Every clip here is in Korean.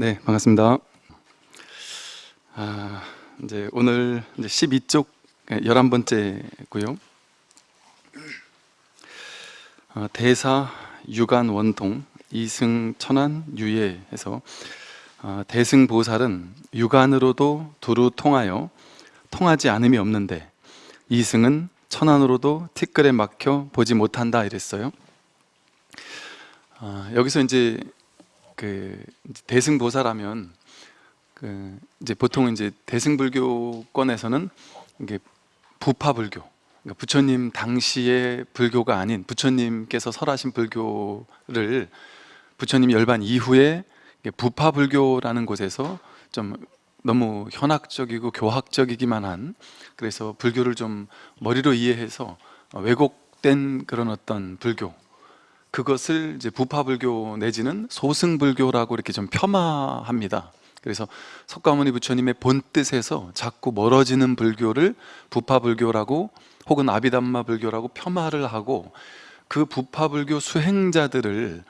네, 반갑습니다. 아, 이제 오늘 이제 12쪽 11번째고요. 어, 대사 유간 원통 이승 천안 유예에서 어, 대승보살은 유간으로도 두루 통하여 통하지 않음이 없는데 이승은 천안으로도 티끌에 막혀 보지 못한다 이랬어요. 어, 여기서 이제 그 대승보살하면 그 이제 보통 이제 대승불교권에서는 이게 부파불교, 그러니까 부처님 당시의 불교가 아닌 부처님께서 설하신 불교를 부처님 열반 이후에 부파불교라는 곳에서 좀 너무 현학적이고 교학적이기만 한 그래서 불교를 좀 머리로 이해해서 왜곡된 그런 어떤 불교 그것을 이제 부파불교 내지는 소승불교라고 이렇게 좀 폄하합니다. 그래서 석가모니 부처님의 본 뜻에서 자꾸 멀어지는 불교를 부파불교라고 혹은 아비담마 불교라고 폄하를 하고 그 부파불교 수행자들을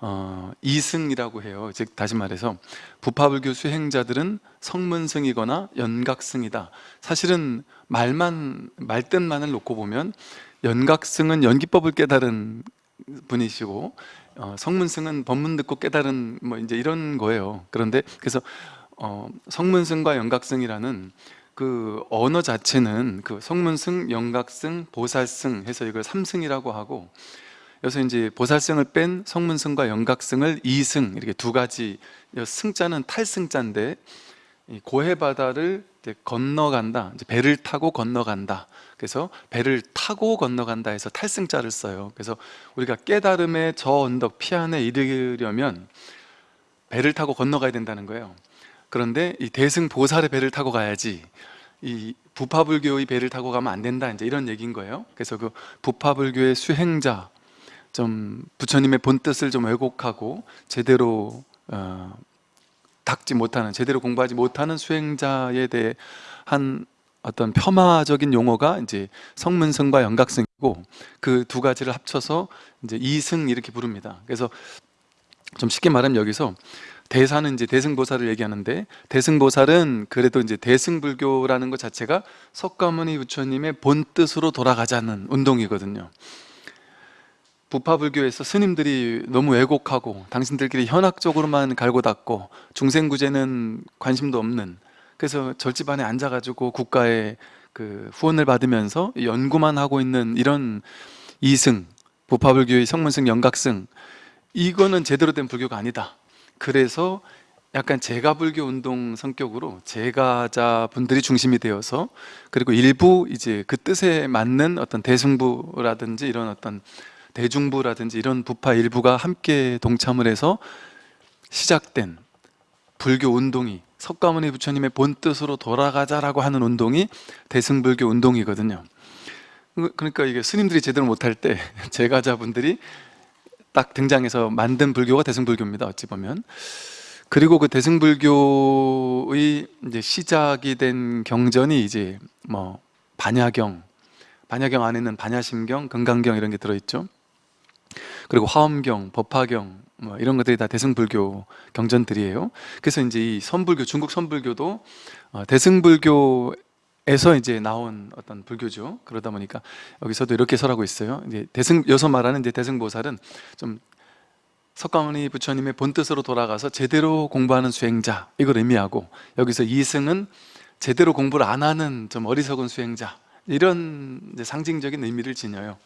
어, 이승이라고 해요. 즉 다시 말해서 부파불교 수행자들은 성문승이거나 연각승이다. 사실은 말만 말뜻만을 놓고 보면 연각승은 연기법을 깨달은 분이시고 어, 성문승은 법문 듣고 깨달은 뭐 이제 이런 거예요. 그런데 그래서 어, 성문승과 연각승이라는 그 언어 자체는 그 성문승, 연각승, 보살승 해서 이걸 삼승이라고 하고 여기서 이제 보살승을 뺀 성문승과 연각승을 이승 이렇게 두 가지 승자는 탈승자인데 고해 바다를 건너간다. 배를 타고 건너간다. 그래서 배를 타고 건너간다 해서 탈승자를 써요. 그래서 우리가 깨달음의 저 언덕 피안에 이르려면 배를 타고 건너가야 된다는 거예요. 그런데 이 대승 보살의 배를 타고 가야지 이 부파불교의 배를 타고 가면 안 된다. 이제 이런 얘기인 거예요. 그래서 그 부파불교의 수행자 좀 부처님의 본뜻을 좀 왜곡하고 제대로 어, 닦지 못하는 제대로 공부하지 못하는 수행자에 대한 어떤 폄하적인 용어가 이제 성문승과 연각승이고 그 두 가지를 합쳐서 이제 이승 이렇게 부릅니다. 그래서 좀 쉽게 말하면 여기서 대사는 이제 대승보살을 얘기하는데 대승보살은 그래도 이제 대승불교라는 것 자체가 석가모니 부처님의 본 뜻으로 돌아가자는 운동이거든요. 부파불교에서 스님들이 너무 왜곡하고 당신들끼리 현학적으로만 갈고 닦고 중생구제는 관심도 없는 그래서 절집안에 앉아가지고 국가의 그 후원을 받으면서 연구만 하고 있는 이런 이승 부파불교의 성문승 영각승 이거는 제대로 된 불교가 아니다. 그래서 약간 제가 불교 운동 성격으로 제가자 분들이 중심이 되어서 그리고 일부 이제 그 뜻에 맞는 어떤 대승부라든지 이런 어떤 대중부라든지 이런 부파 일부가 함께 동참을 해서 시작된 불교 운동이 석가모니 부처님의 본 뜻으로 돌아가자라고 하는 운동이 대승불교 운동이거든요. 그러니까 이게 스님들이 제대로 못할 때 제가자분들이 딱 등장해서 만든 불교가 대승불교입니다. 어찌 보면. 그리고 그 대승불교의 이제 시작이 된 경전이 이제 뭐 반야경, 반야경 안에는 반야심경, 금강경 이런 게 들어있죠. 그리고 화엄경, 법화경 뭐 이런 것들이 다 대승불교 경전들이에요. 그래서 이제 이 선불교, 중국 선불교도 어, 대승불교 에서 이제 나온 어떤 불교죠. 그러다 보니까 여기서도 이렇게 설하고 있어요. 이제 대승 여서 말하는 이제 대승보살은 좀 석가모니 부처님의 본 뜻으로 돌아가서 제대로 공부하는 수행자 이걸 의미하고 여기서 이승은 제대로 공부를 안 하는 좀 어리석은 수행자 이런 상징적인 의미를 지녀요.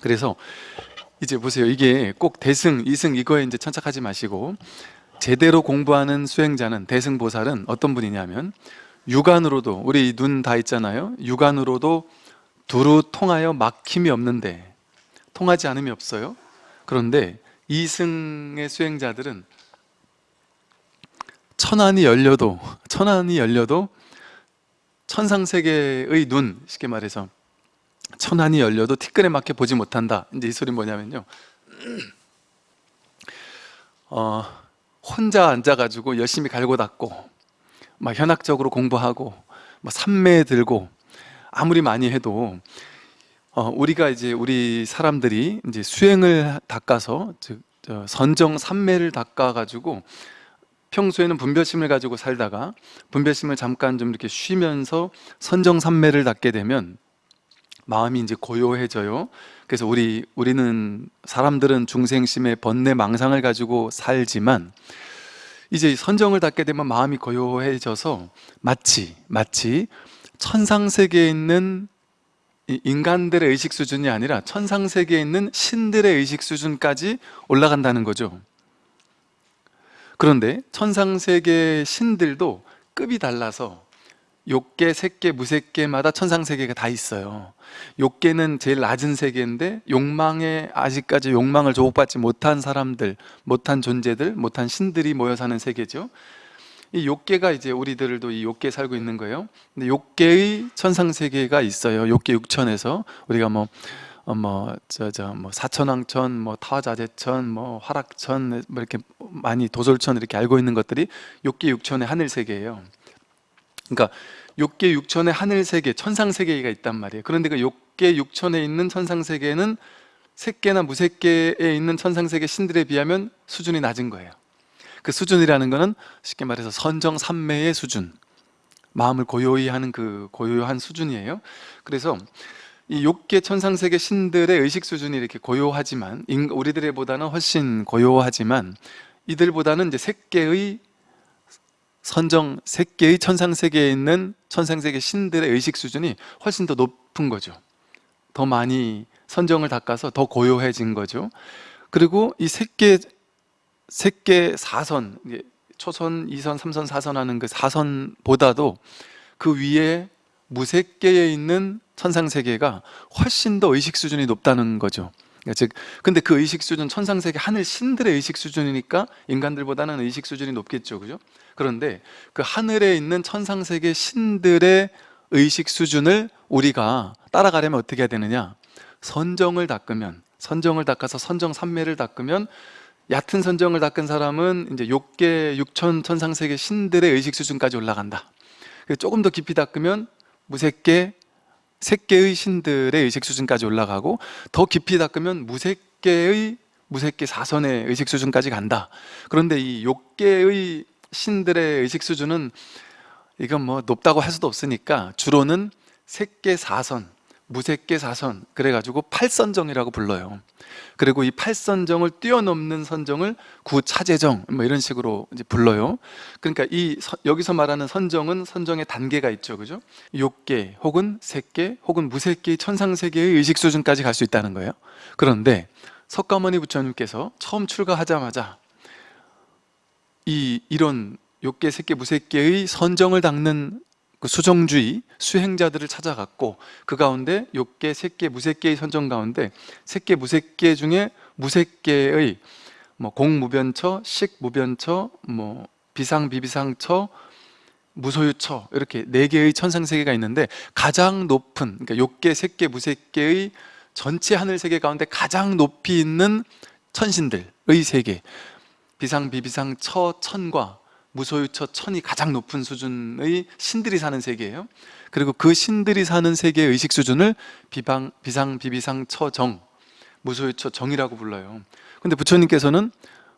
그래서 이제 보세요. 이게 꼭 대승, 이승 이거에 이제 천착하지 마시고 제대로 공부하는 수행자는 대승보살은 어떤 분이냐면 육안으로도 우리 눈 다 있잖아요. 육안으로도 두루 통하여 막힘이 없는데 통하지 않음이 없어요. 그런데 이승의 수행자들은 천안이 열려도 천안이 열려도 천상세계의 눈 쉽게 말해서 천안이 열려도 티끌에 막혀 보지 못한다. 이제 이 소리 뭐냐면요. 어, 혼자 앉아가지고 열심히 갈고 닦고 막 현학적으로 공부하고 뭐 삼매 들고 아무리 많이 해도 어, 우리가 이제 우리 사람들이 이제 수행을 닦아서 즉 선정 삼매를 닦아가지고 평소에는 분별심을 가지고 살다가 분별심을 잠깐 좀 이렇게 쉬면서 선정삼매를 닦게 되면 마음이 이제 고요해져요. 그래서 우리 우리는 사람들은 중생심의 번뇌 망상을 가지고 살지만 이제 선정을 닦게 되면 마음이 고요해져서 마치 마치 천상 세계에 있는 이 인간들의 의식 수준이 아니라 천상 세계에 있는 신들의 의식 수준까지 올라간다는 거죠. 그런데 천상 세계 신들도 급이 달라서 욕계, 색계, 무색계마다 천상 세계가 다 있어요. 욕계는 제일 낮은 세계인데 욕망에 아직까지 욕망을 조복받지 못한 사람들, 못한 존재들, 못한 신들이 모여 사는 세계죠. 이 욕계가 이제 우리들도 이 욕계에 살고 있는 거예요. 근데 욕계의 천상 세계가 있어요. 욕계 육천에서 우리가 뭐 어, 뭐, 저, 저, 뭐, 사천왕천, 뭐, 타자재천, 뭐, 화락천, 뭐, 이렇게 많이 도솔천 이렇게 알고 있는 것들이 욕계 육천의 하늘 세계예요. 그러니까 욕계 육천의 하늘 세계, 천상 세계가 있단 말이에요. 그런데 그 욕계 육천에 있는 천상 세계는 색계나 무색계에 있는 천상 세계 신들에 비하면 수준이 낮은 거예요. 그 수준이라는 거는 쉽게 말해서 선정 삼매의 수준, 마음을 고요히 하는 그 고요한 수준이에요. 그래서 이 욕계 천상 세계 신들의 의식 수준이 이렇게 고요하지만 인- 우리들보다는 훨씬 고요하지만 이들보다는 이제 색계의 선정 색계의 천상 세계에 있는 천상 세계 신들의 의식 수준이 훨씬 더 높은 거죠. 더 많이 선정을 닦아서 더 고요해진 거죠. 그리고 이 색계 색계 사선 이게 초선, 이선, 삼선, 사선 하는 그 사선보다도 그 위에 무색계에 있는 천상 세계가 훨씬 더 의식 수준이 높다는 거죠. 그러니까 즉, 근데 그 의식 수준 천상 세계 하늘 신들의 의식 수준이니까 인간들보다는 의식 수준이 높겠죠, 그죠? 그런데 그 하늘에 있는 천상 세계 신들의 의식 수준을 우리가 따라가려면 어떻게 해야 되느냐? 선정을 닦으면 선정을 닦아서 선정 삼매를 닦으면 얕은 선정을 닦은 사람은 이제 욕계 육천 천상 세계 신들의 의식 수준까지 올라간다. 조금 더 깊이 닦으면 무색계 색계의 신들의 의식 수준까지 올라가고 더 깊이 닦으면 무색계의 무색계 사선의 의식 수준까지 간다. 그런데 이 욕계의 신들의 의식 수준은 이건 뭐 높다고 할 수도 없으니까 주로는 색계 사선, 무색계 사선 그래가지고 팔선정이라고 불러요. 그리고 이 팔선정을 뛰어넘는 선정을 구차재정 뭐 이런 식으로 이제 불러요. 그러니까 이 서- 여기서 말하는 선정은 선정의 단계가 있죠, 그죠? 욕계 혹은 색계 혹은 무색계의 천상세계의 의식 수준까지 갈 수 있다는 거예요. 그런데 석가모니 부처님께서 처음 출가하자마자 이 이런 욕계, 색계, 무색계의 선정을 닦는 그 수정주의 수행자들을 찾아갔고 그 가운데 욕계, 색계, 무색계의 선정 가운데 색계, 무색계 중에 무색계의 뭐 공무변처, 식무변처, 뭐 비상, 비비상처, 무소유처 이렇게 네 개의 천상 세계가 있는데 가장 높은 그러니까 욕계, 색계, 무색계의 전체 하늘 세계 가운데 가장 높이 있는 천신들의 세계 비상, 비비상, 처, 천과 무소유처, 천이 가장 높은 수준의 신들이 사는 세계예요. 그리고 그 신들이 사는 세계의 의식 수준을 비방, 비상, 비비상, 처, 정, 무소유처, 정이라고 불러요. 근데 부처님께서는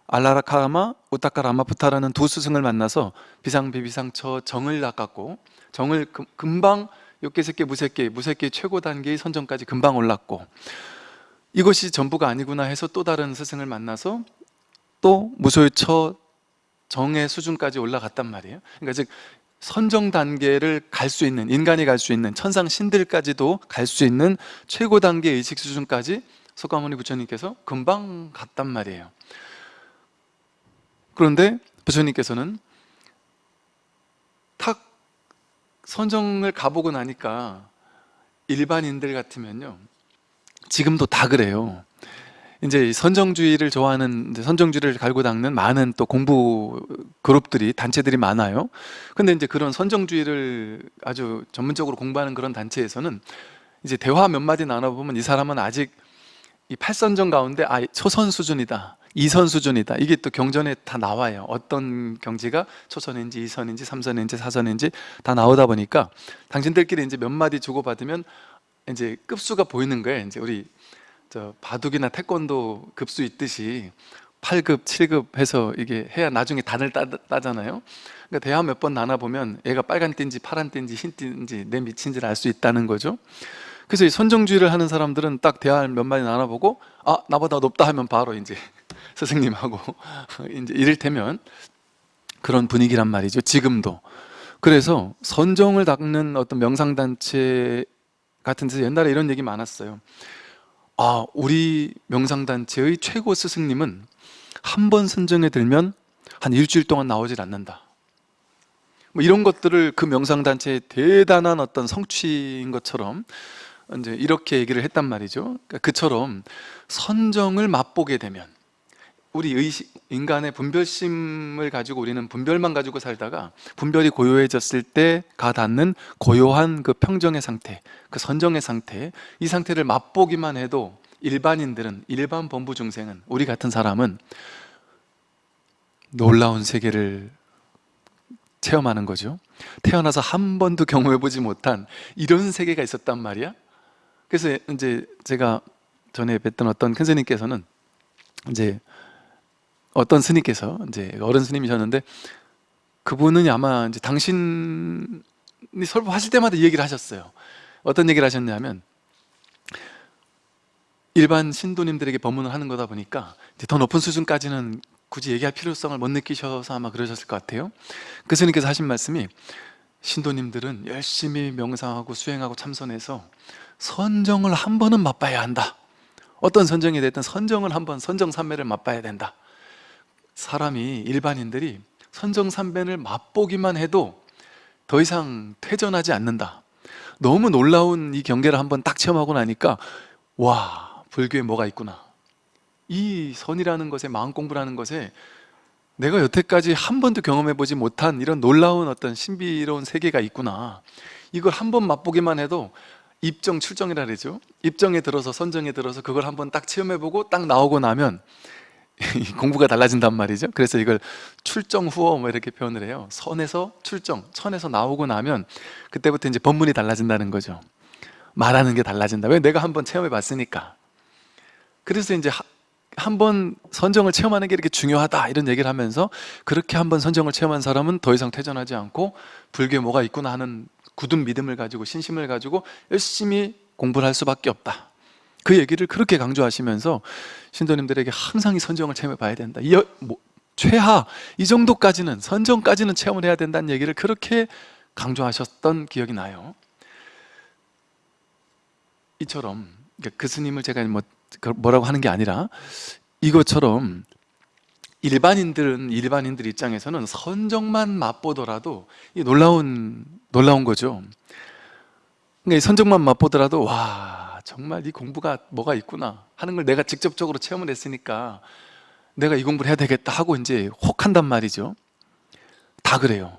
알라라카라마, 우타카라마푸타라는 두 스승을 만나서 비상, 비비상, 처, 정을 닦았고 정을 금- 금방 욕계색계, 무색계, 무색계 최고 단계의 선정까지 금방 올랐고 이것이 전부가 아니구나 해서 또 다른 스승을 만나서 또 무소유처 정의 수준까지 올라갔단 말이에요. 그러니까 즉 선정 단계를 갈 수 있는 인간이 갈 수 있는 천상 신들까지도 갈 수 있는 최고 단계 의식 수준까지 석가모니 부처님께서 금방 갔단 말이에요. 그런데 부처님께서는 탁 선정을 가보고 나니까 일반인들 같으면요 지금도 다 그래요. 이제 이 선정주의를 좋아하는 선정주의를 갈고 닦는 많은 또 공부 그룹들이 단체들이 많아요. 근데 이제 그런 선정주의를 아주 전문적으로 공부하는 그런 단체에서는 이제 대화 몇 마디 나눠보면 이 사람은 아직 이 팔선정 가운데 아 초선 수준이다. 이선 수준이다. 이게 또 경전에 다 나와요. 어떤 경지가 초선인지 이선인지 삼선인지 사선인지 다 나오다 보니까 당신들끼리 이제 몇 마디 주고받으면 이제 급수가 보이는 거예요. 이제 우리 저 바둑이나 태권도 급수 있듯이 8급, 7급 해서 이게 해야 나중에 단을 따, 따잖아요. 그러니까 대화 몇 번 나눠 보면 얘가 빨간 띠인지 파란 띠인지 흰 띠인지 내 밑인지를 알 수 있다는 거죠. 그래서 이 선정주의를 하는 사람들은 딱 대화 몇 마디 나눠 보고 아 나보다 높다 하면 바로 이제 스승님하고 이제 이를테면 그런 분위기란 말이죠 지금도. 그래서 선정을 닦는 어떤 명상단체 같은 데서 옛날에 이런 얘기 많았어요 아 우리 명상단체의 최고 스승님은 한 번 선정에 들면 한 일주일 동안 나오질 않는다. 뭐 이런 것들을 그 명상단체의 대단한 어떤 성취인 것처럼 이제 이렇게 얘기를 했단 말이죠. 그러니까 그처럼 선정을 맛보게 되면 우리 의식, 인간의 분별심을 가지고 우리는 분별만 가지고 살다가 분별이 고요해졌을 때 가 닿는 고요한 그 평정의 상태 그 선정의 상태 이 상태를 맛보기만 해도 일반인들은 일반 범부 중생은 우리 같은 사람은 놀라운 세계를 체험하는 거죠. 태어나서 한 번도 경험해보지 못한 이런 세계가 있었단 말이야. 그래서 이제 제가 전에 뵀던 어떤 큰 스님께서는 이제 어떤 스님께서 이제 어른 스님이셨는데 그분은 아마 이제 당신이 설법하실 때마다 이 얘기를 하셨어요. 어떤 얘기를 하셨냐면 일반 신도님들에게 법문을 하는 거다 보니까 이제 더 높은 수준까지는 굳이 얘기할 필요성을 못 느끼셔서 아마 그러셨을 것 같아요. 그 스님께서 하신 말씀이 신도님들은 열심히 명상하고 수행하고 참선해서 선정을 한 번은 맛봐야 한다. 어떤 선정이 됐든 선정을 한번 선정삼매를 맛봐야 된다 사람이 일반인들이 선정삼변을 맛보기만 해도 더 이상 퇴전하지 않는다. 너무 놀라운 이 경계를 한번 딱 체험하고 나니까 와 불교에 뭐가 있구나. 이 선이라는 것에 마음 공부라는 것에 내가 여태까지 한 번도 경험해보지 못한 이런 놀라운 어떤 신비로운 세계가 있구나. 이걸 한 번 맛보기만 해도 입정 출정이라 그러죠. 입정에 들어서 선정에 들어서 그걸 한번 딱 체험해보고 딱 나오고 나면 공부가 달라진단 말이죠. 그래서 이걸 출정 후어 뭐 이렇게 표현을 해요. 선에서 출정, 천에서 나오고 나면 그때부터 이제 법문이 달라진다는 거죠. 말하는 게 달라진다. 왜? 내가 한번 체험해 봤으니까. 그래서 이제 한번 선정을 체험하는 게 이렇게 중요하다 이런 얘기를 하면서 그렇게 한번 선정을 체험한 사람은 더 이상 퇴전하지 않고 불교에 뭐가 있구나 하는 굳은 믿음을 가지고 신심을 가지고 열심히 공부를 할 수밖에 없다 그 얘기를 그렇게 강조하시면서 신도님들에게 항상 이 선정을 체험해 봐야 된다 이, 뭐, 최하 이 정도까지는 선정까지는 체험을 해야 된다는 얘기를 그렇게 강조하셨던 기억이 나요 이처럼 그 스님을 제가 뭐 뭐라고 하는 게 아니라 이것처럼 일반인들은 일반인들 입장에서는 선정만 맛보더라도 이 놀라운 놀라운 거죠. 그러니까 이 선정만 맛보더라도 와 정말 이 공부가 뭐가 있구나 하는 걸 내가 직접적으로 체험을 했으니까 내가 이 공부를 해야 되겠다 하고 이제 혹 한단 말이죠. 다 그래요.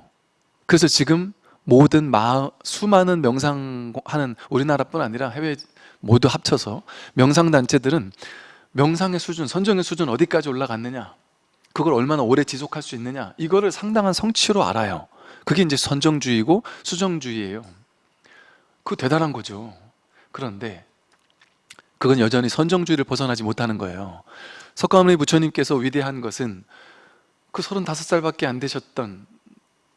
그래서 지금 모든 마, 수많은 명상하는 우리나라뿐 아니라 해외 모두 합쳐서 명상단체들은 명상의 수준, 선정의 수준 어디까지 올라갔느냐 그걸 얼마나 오래 지속할 수 있느냐 이거를 상당한 성취로 알아요 그게 이제 선정주의고 수정주의예요 그 대단한 거죠 그런데 그건 여전히 선정주의를 벗어나지 못하는 거예요. 석가모니 부처님께서 위대한 것은 그 35살밖에 안 되셨던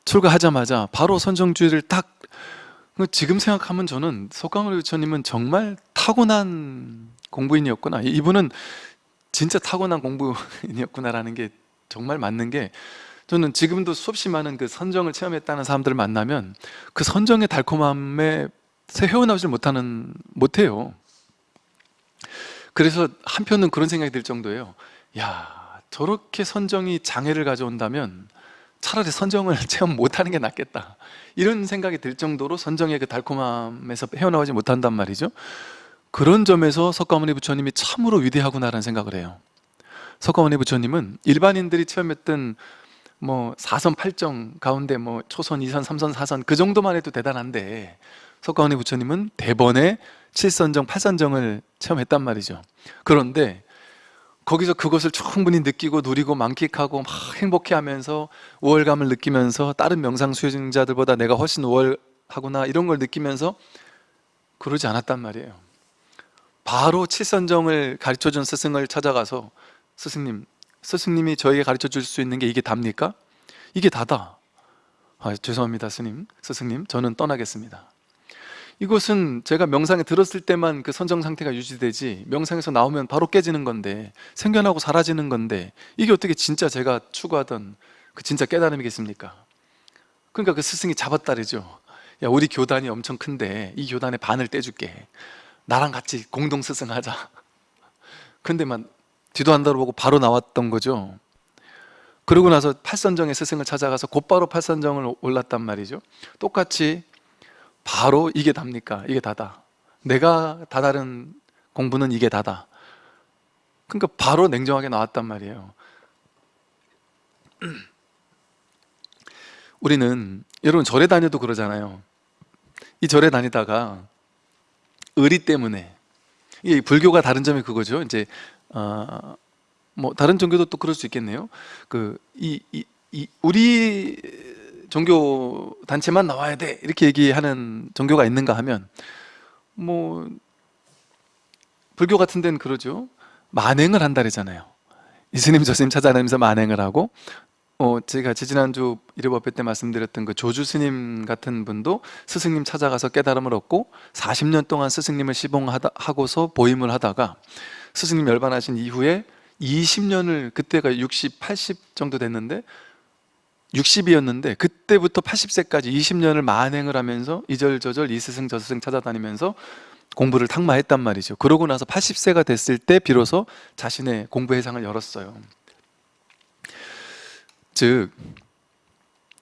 출가하자마자 바로 선정주의를 딱 지금 생각하면 저는 석가모니 부처님은 정말 타고난 공부인이었구나. 이분은 진짜 타고난 공부인이었구나라는 게 정말 맞는 게 저는 지금도 수없이 많은 그 선정을 체험했다는 사람들을 만나면 그 선정의 달콤함에 헤어나오질 못하는 못해요 그래서 한편은 그런 생각이 들 정도예요. 야 저렇게 선정이 장애를 가져온다면 차라리 선정을 체험 못하는 게 낫겠다. 이런 생각이 들 정도로 선정의 그 달콤함에서 헤어나오지 못한단 말이죠. 그런 점에서 석가모니 부처님이 참으로 위대하구나라는 생각을 해요. 석가모니 부처님은 일반인들이 체험했던 뭐 4선 8정 가운데 뭐 초선, 2선, 3선, 4선 그 정도만 해도 대단한데 석가모니 부처님은 대번에 7선정, 8선정을 체험했단 말이죠. 그런데 거기서 그것을 충분히 느끼고 누리고 만끽하고 막 행복해하면서 우월감을 느끼면서 다른 명상 수행자들보다 내가 훨씬 우월하구나 이런 걸 느끼면서 그러지 않았단 말이에요. 바로 칠선정을 가르쳐준 스승을 찾아가서 스승님 스승님이 저에게 가르쳐 줄 수 있는 게 이게 답니까? 이게 다다. 아, 죄송합니다 스님, 스승님. 저는 떠나겠습니다 이것은 제가 명상에 들었을 때만 그 선정 상태가 유지되지 명상에서 나오면 바로 깨지는 건데 생겨나고 사라지는 건데 이게 어떻게 진짜 제가 추구하던 그 진짜 깨달음이겠습니까? 그러니까 그 스승이 잡았다르죠. 야 우리 교단이 엄청 큰데 이 교단의 반을 떼줄게. 나랑 같이 공동 스승하자. 근데만 뒤도 안 돌아보고 바로 나왔던 거죠. 그러고 나서 팔선정의 스승을 찾아가서 곧바로 팔선정을 올랐단 말이죠. 똑같이 바로 이게 답니까? 이게 다다. 내가 다다른 공부는 이게 다다. 그러니까 바로 냉정하게 나왔단 말이에요. 우리는 여러분 절에 다녀도 그러잖아요. 이 절에 다니다가 의리 때문에. 이 불교가 다른 점이 그거죠. 이제 어, 뭐 다른 종교도 또 그럴 수 있겠네요. 그이 이, 이, 우리 종교 단체만 나와야 돼. 이렇게 얘기하는 종교가 있는가 하면 뭐 불교 같은 데는 그러죠. 만행을 한다 그러잖아요. 이스님 저스님 찾아다니면서 만행을 하고 어, 제가 지지난주 일요법회 때 말씀드렸던 그 조주 스님 같은 분도 스승님 찾아가서 깨달음을 얻고 40년 동안 스승님을 시봉하고서 보임을 하다가 스승님 열반하신 이후에 20년을 그때가 60, 80 정도 됐는데 60이었는데 그때부터 80세까지 20년을 만행을 하면서 이절저절 이스승 저스승 찾아다니면서 공부를 탁마했단 말이죠. 그러고 나서 80세가 됐을 때 비로소 자신의 공부 회상을 열었어요. 즉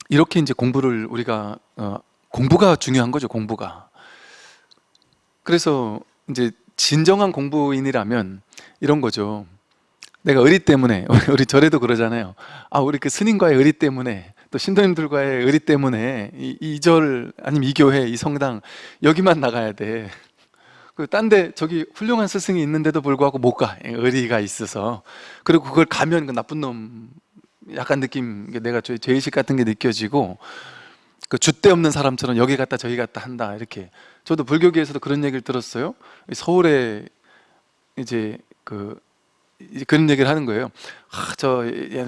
이렇게 이제 공부를 우리가 어, 공부가 중요한 거죠 공부가. 그래서 이제 진정한 공부인이라면 이런 거죠 내가 의리 때문에 우리 절에도 그러잖아요. 아 우리 그 스님과의 의리 때문에 또 신도님들과의 의리 때문에 이절 아니면 이 교회 이 성당 여기만 나가야 돼. 딴데 저기 훌륭한 스승이 있는데도 불구하고 못 가. 의리가 있어서. 그리고 그걸 가면 그 나쁜 놈 약간 느낌 내가 죄, 죄의식 같은 게 느껴지고 그 줏대 없는 사람처럼 여기 갔다 저기 갔다 한다 이렇게. 저도 불교계에서도 그런 얘기를 들었어요. 서울에 이제 그 그런 얘기를 하는 거예요. 아, 저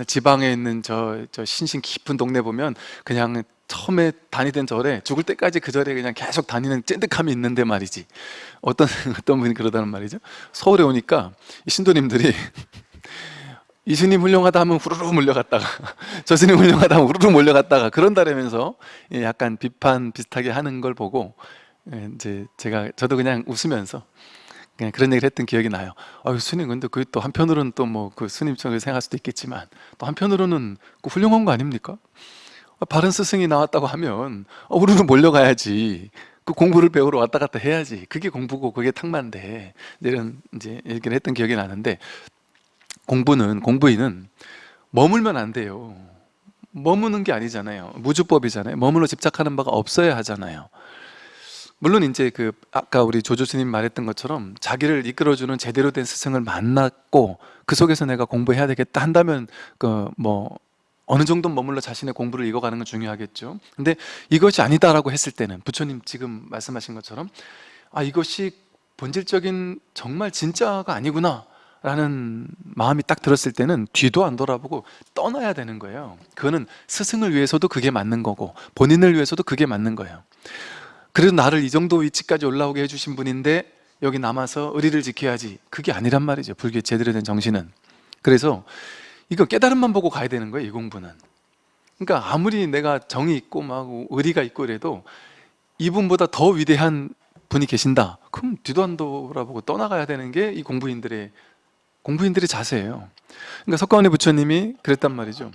지방에 있는 저, 저 신신 깊은 동네 보면 그냥 처음에 다니던 절에 죽을 때까지 그 절에 그냥 계속 다니는 찐득함이 있는데 말이지. 어떤 어떤 분이 그러다는 말이죠. 서울에 오니까 신도님들이 이 스님 훌륭하다 하면 후루룩 몰려갔다가 저 스님 훌륭하다 하면 후루룩 몰려갔다가 그런다라면서 예, 약간 비판 비슷하게 하는 걸 보고 예, 이제 제가 저도 그냥 웃으면서 그냥 그런 얘기를 했던 기억이 나요. 아 스님 근데 그 또 한편으로는 또 뭐 그 스님처럼 생각할 수도 있겠지만 또 한편으로는 그 훌륭한 거 아닙니까? 아, 바른 스승이 나왔다고 하면 어, 우리는 몰려가야지. 그 공부를 배우러 왔다 갔다 해야지. 그게 공부고 그게 탁만데 이런 이제 얘기를 했던 기억이 나는데 공부는 공부인은 머물면 안 돼요. 머무는 게 아니잖아요. 무주법이잖아요. 머물러 집착하는 바가 없어야 하잖아요 물론 이제 그 아까 우리 조조스님 말했던 것처럼 자기를 이끌어주는 제대로 된 스승을 만났고 그 속에서 내가 공부해야 되겠다 한다면 그 뭐 어느 정도 머물러 자신의 공부를 이어가는 건 중요하겠죠. 근데 이것이 아니다라고 했을 때는 부처님 지금 말씀하신 것처럼 아 이것이 본질적인 정말 진짜가 아니구나 라는 마음이 딱 들었을 때는 뒤도 안 돌아보고 떠나야 되는 거예요. 그거는 스승을 위해서도 그게 맞는 거고 본인을 위해서도 그게 맞는 거예요 그래도 나를 이 정도 위치까지 올라오게 해주신 분인데 여기 남아서 의리를 지켜야지. 그게 아니란 말이죠. 불교의 제대로 된 정신은. 그래서 이거 깨달음만 보고 가야 되는 거예요 이 공부는. 그러니까 아무리 내가 정이 있고 막 의리가 있고 이래도 이분보다 더 위대한 분이 계신다. 그럼 뒤도 안 돌아보고 떠나가야 되는 게 이 공부인들의 공부인들의 자세예요. 그러니까 석가모니 부처님이 그랬단 말이죠.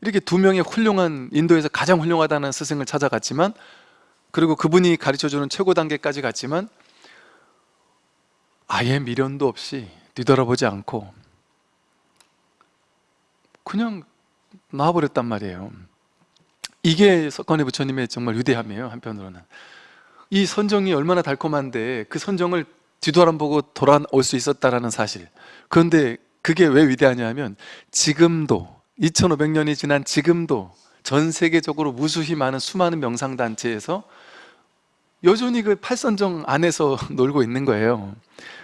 이렇게 두 명의 훌륭한 인도에서 가장 훌륭하다는 스승을 찾아갔지만 그리고 그분이 가르쳐주는 최고 단계까지 갔지만 아예 미련도 없이 뒤돌아보지 않고 그냥 나와버렸단 말이에요. 이게 석가모니 부처님의 정말 위대함이에요 한편으로는. 이 선정이 얼마나 달콤한데 그 선정을 뒤돌아보고 돌아올 수 있었다는 사실. 그런데 그게 왜 위대하냐면 지금도 2500년이 지난 지금도 전 세계적으로 무수히 많은 수많은 명상단체에서 여전히 그 팔선정 안에서 놀고 있는 거예요.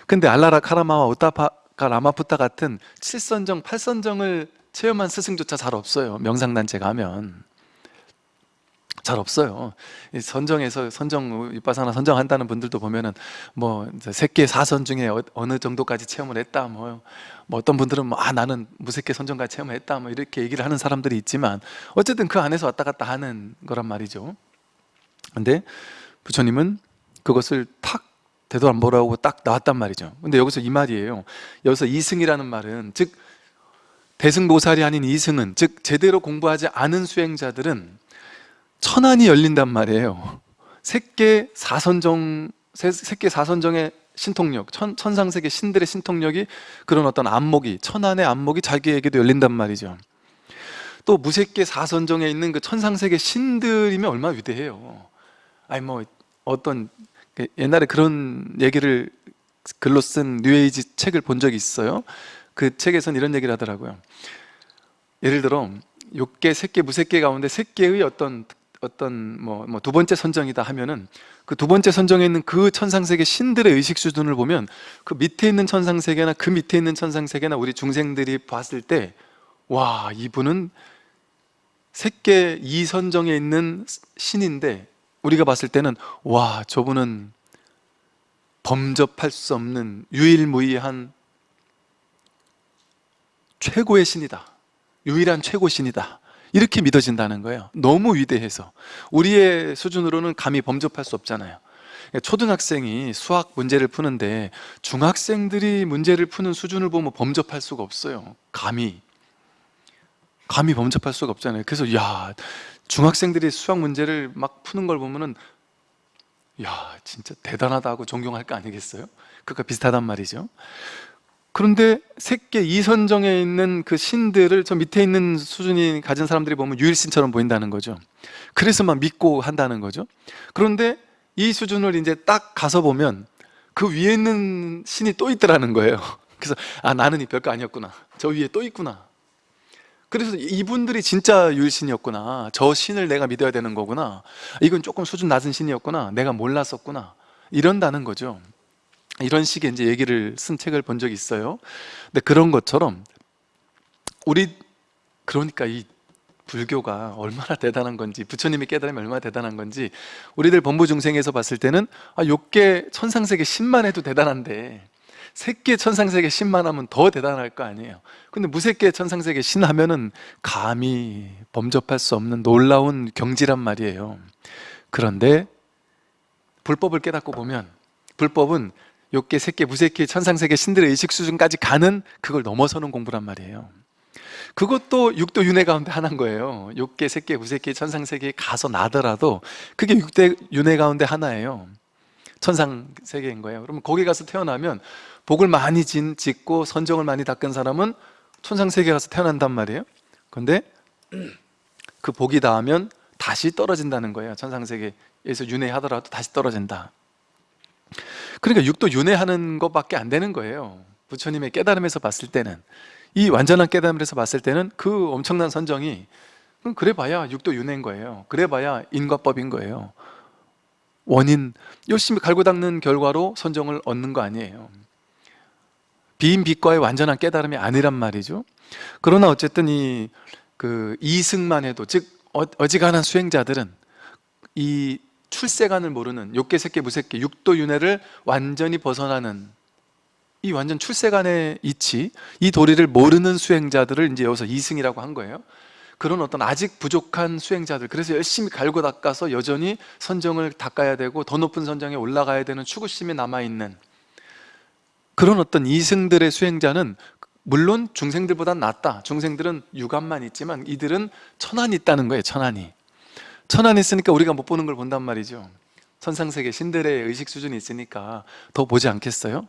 근데 알라라 카라마와 오타파 라마푸타 같은 7선정, 8선정을 체험한 스승조차 잘 없어요. 명상단체 가면. 잘 없어요. 이 선정에서 선정 이빠사나 선정한다는 분들도 보면은 뭐 새끼 사선 중에 어- 어느 정도까지 체험을 했다 뭐, 뭐 어떤 분들은 뭐 아 나는 무색계 선정까지 체험을 했다 뭐 이렇게 얘기를 하는 사람들이 있지만 어쨌든 그 안에서 왔다 갔다 하는 거란 말이죠. 근데 부처님은 그것을 탁 되도 안 보라고 딱 나왔단 말이죠. 근데 여기서 이 말이에요. 여기서 이승이라는 말은 즉 대승보살이 아닌 이승은 즉 제대로 공부하지 않은 수행자들은 천안이 열린단 말이에요. 색계 사선정 세- 색계 사선정의 신통력 천, 천상세계 신들의 신통력이 그런 어떤 안목이 천안의 안목이 자기에게도 열린단 말이죠. 또 무색계 사선정에 있는 그 천상세계 신들이면 얼마나 위대해요. 아니 뭐 어떤 그 옛날에 그런 얘기를 글로 쓴 뉴에이지 책을 본 적이 있어요. 그 책에선 이런 얘기를 하더라고요. 예를 들어 욕계, 색계, 무색계 가운데 색계의 어떤 어떤 뭐두 번째 선정이다. 하면은 그 두 번째 선정에 있는 그 천상세계 신들의 의식 수준을 보면 그 밑에 있는 천상세계나 그 밑에 있는 천상세계나 우리 중생들이 봤을 때 와 이분은 색계 이선정에 있는 신인데 우리가 봤을 때는 와 저분은 범접할 수 없는 유일무이한 최고의 신이다. 유일한 최고 신이다. 이렇게 믿어진다는 거예요. 너무 위대해서. 우리의 수준으로는 감히 범접할 수 없잖아요. 초등학생이 수학 문제를 푸는데 중학생들이 문제를 푸는 수준을 보면 범접할 수가 없어요. 감히. 감히 범접할 수가 없잖아요. 그래서 야 중학생들이 수학 문제를 막 푸는 걸 보면은 야 진짜 대단하다 하고 존경할 거 아니겠어요? 그거 비슷하단 말이죠. 그런데 색계 이선정에 있는 그 신들을 저 밑에 있는 수준이 가진 사람들이 보면 유일신처럼 보인다는 거죠. 그래서 막 믿고 한다는 거죠. 그런데 이 수준을 이제 딱 가서 보면 그 위에 있는 신이 또 있더라는 거예요. 그래서 아 나는 이 별거 아니었구나. 저 위에 또 있구나 그래서 이분들이 진짜 유일신이었구나. 저 신을 내가 믿어야 되는 거구나. 이건 조금 수준 낮은 신이었구나. 내가 몰랐었구나. 이런다는 거죠. 이런 식의 이제 얘기를 쓴 책을 본 적이 있어요. 근데 그런 것처럼 우리 그러니까 이 불교가 얼마나 대단한 건지 부처님이 깨달으면 얼마나 대단한 건지 우리들 범부 중생에서 봤을 때는 아, 욕계 천상세계 10만 해도 대단한데 색계 천상세계 신만 하면 더 대단할 거 아니에요. 근데 무색계 천상세계 신 하면은 감히 범접할 수 없는 놀라운 경지란 말이에요. 그런데 불법을 깨닫고 보면 불법은 욕계, 색계, 무색계, 천상세계 신들의 의식 수준까지 가는 그걸 넘어서는 공부란 말이에요. 그것도 육도 윤회 가운데 하나인 거예요. 욕계, 색계, 무색계, 천상세계에 가서 나더라도 그게 육대 윤회 가운데 하나예요 천상 세계인 거예요. 그러면 거기 가서 태어나면 복을 많이 진, 짓고 선정을 많이 닦은 사람은 천상 세계 가서 태어난단 말이에요. 근데 그 복이 닿으면 다시 떨어진다는 거예요. 천상 세계에서 윤회하더라도 다시 떨어진다. 그러니까 육도 윤회하는 것밖에 안 되는 거예요. 부처님의 깨달음에서 봤을 때는. 이 완전한 깨달음에서 봤을 때는 그 엄청난 선정이 그럼 그래 봐야 육도 윤회인 거예요. 그래 봐야 인과법인 거예요 원인 열심히 갈고 닦는 결과로 선정을 얻는 거 아니에요. 비인비과의 완전한 깨달음이 아니란 말이죠. 그러나 어쨌든 이 그 이승만 해도 즉 어- 어지간한 수행자들은 이 출세관을 모르는 욕계, 색계, 무색계, 육도 윤회를 완전히 벗어나는 이 완전 출세관의 이치 이 도리를 모르는 수행자들을 이제 여기서 이승이라고 한 거예요 그런 어떤 아직 부족한 수행자들 그래서 열심히 갈고 닦아서 여전히 선정을 닦아야 되고 더 높은 선정에 올라가야 되는 추구심이 남아있는 그런 어떤 이승들의 수행자는 물론 중생들보단 낫다. 중생들은 유감만 있지만 이들은 천안이 있다는 거예요 천안이. 천안이 있으니까 우리가 못 보는 걸 본단 말이죠. 천상세계 신들의 의식 수준이 있으니까 더 보지 않겠어요?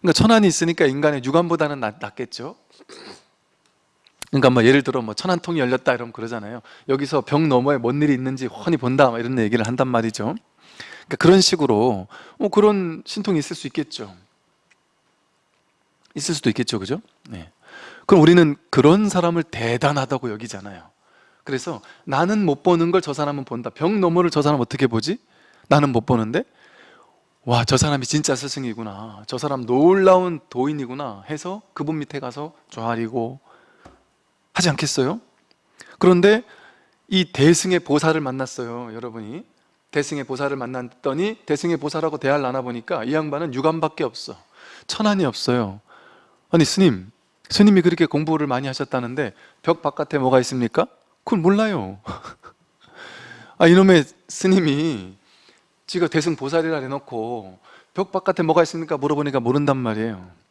그러니까 천안이 있으니까 인간의 유감보다는 낫, 낫겠죠 그러니까 뭐 예를 들어 뭐 천안 통이 열렸다 이러면 그러잖아요. 여기서 벽 너머에 뭔 일이 있는지 훤히 본다 막 이런 얘기를 한단 말이죠. 그러니까 그런 식으로 뭐 그런 신통이 있을 수 있겠죠. 있을 수도 있겠죠. 그죠? 네. 그럼 우리는 그런 사람을 대단하다고 여기잖아요. 그래서 나는 못 보는 걸 저 사람은 본다. 벽 너머를 저 사람 어떻게 보지? 나는 못 보는데 와 저 사람이 진짜 스승이구나. 저 사람 놀라운 도인이구나 해서 그분 밑에 가서 조아리고 하지 않겠어요? 그런데 이 대승의 보살을 만났어요 여러분이 대승의 보살을 만났더니 대승의 보살하고 대화를 나눠보니까 이 양반은 유감밖에 없어 천안이 없어요 아니 스님 스님이 그렇게 공부를 많이 하셨다는데 벽 바깥에 뭐가 있습니까? 그걸 몰라요 아 이놈의 스님이 지가 대승 보살이라 해놓고 벽 바깥에 뭐가 있습니까? 물어보니까 모른단 말이에요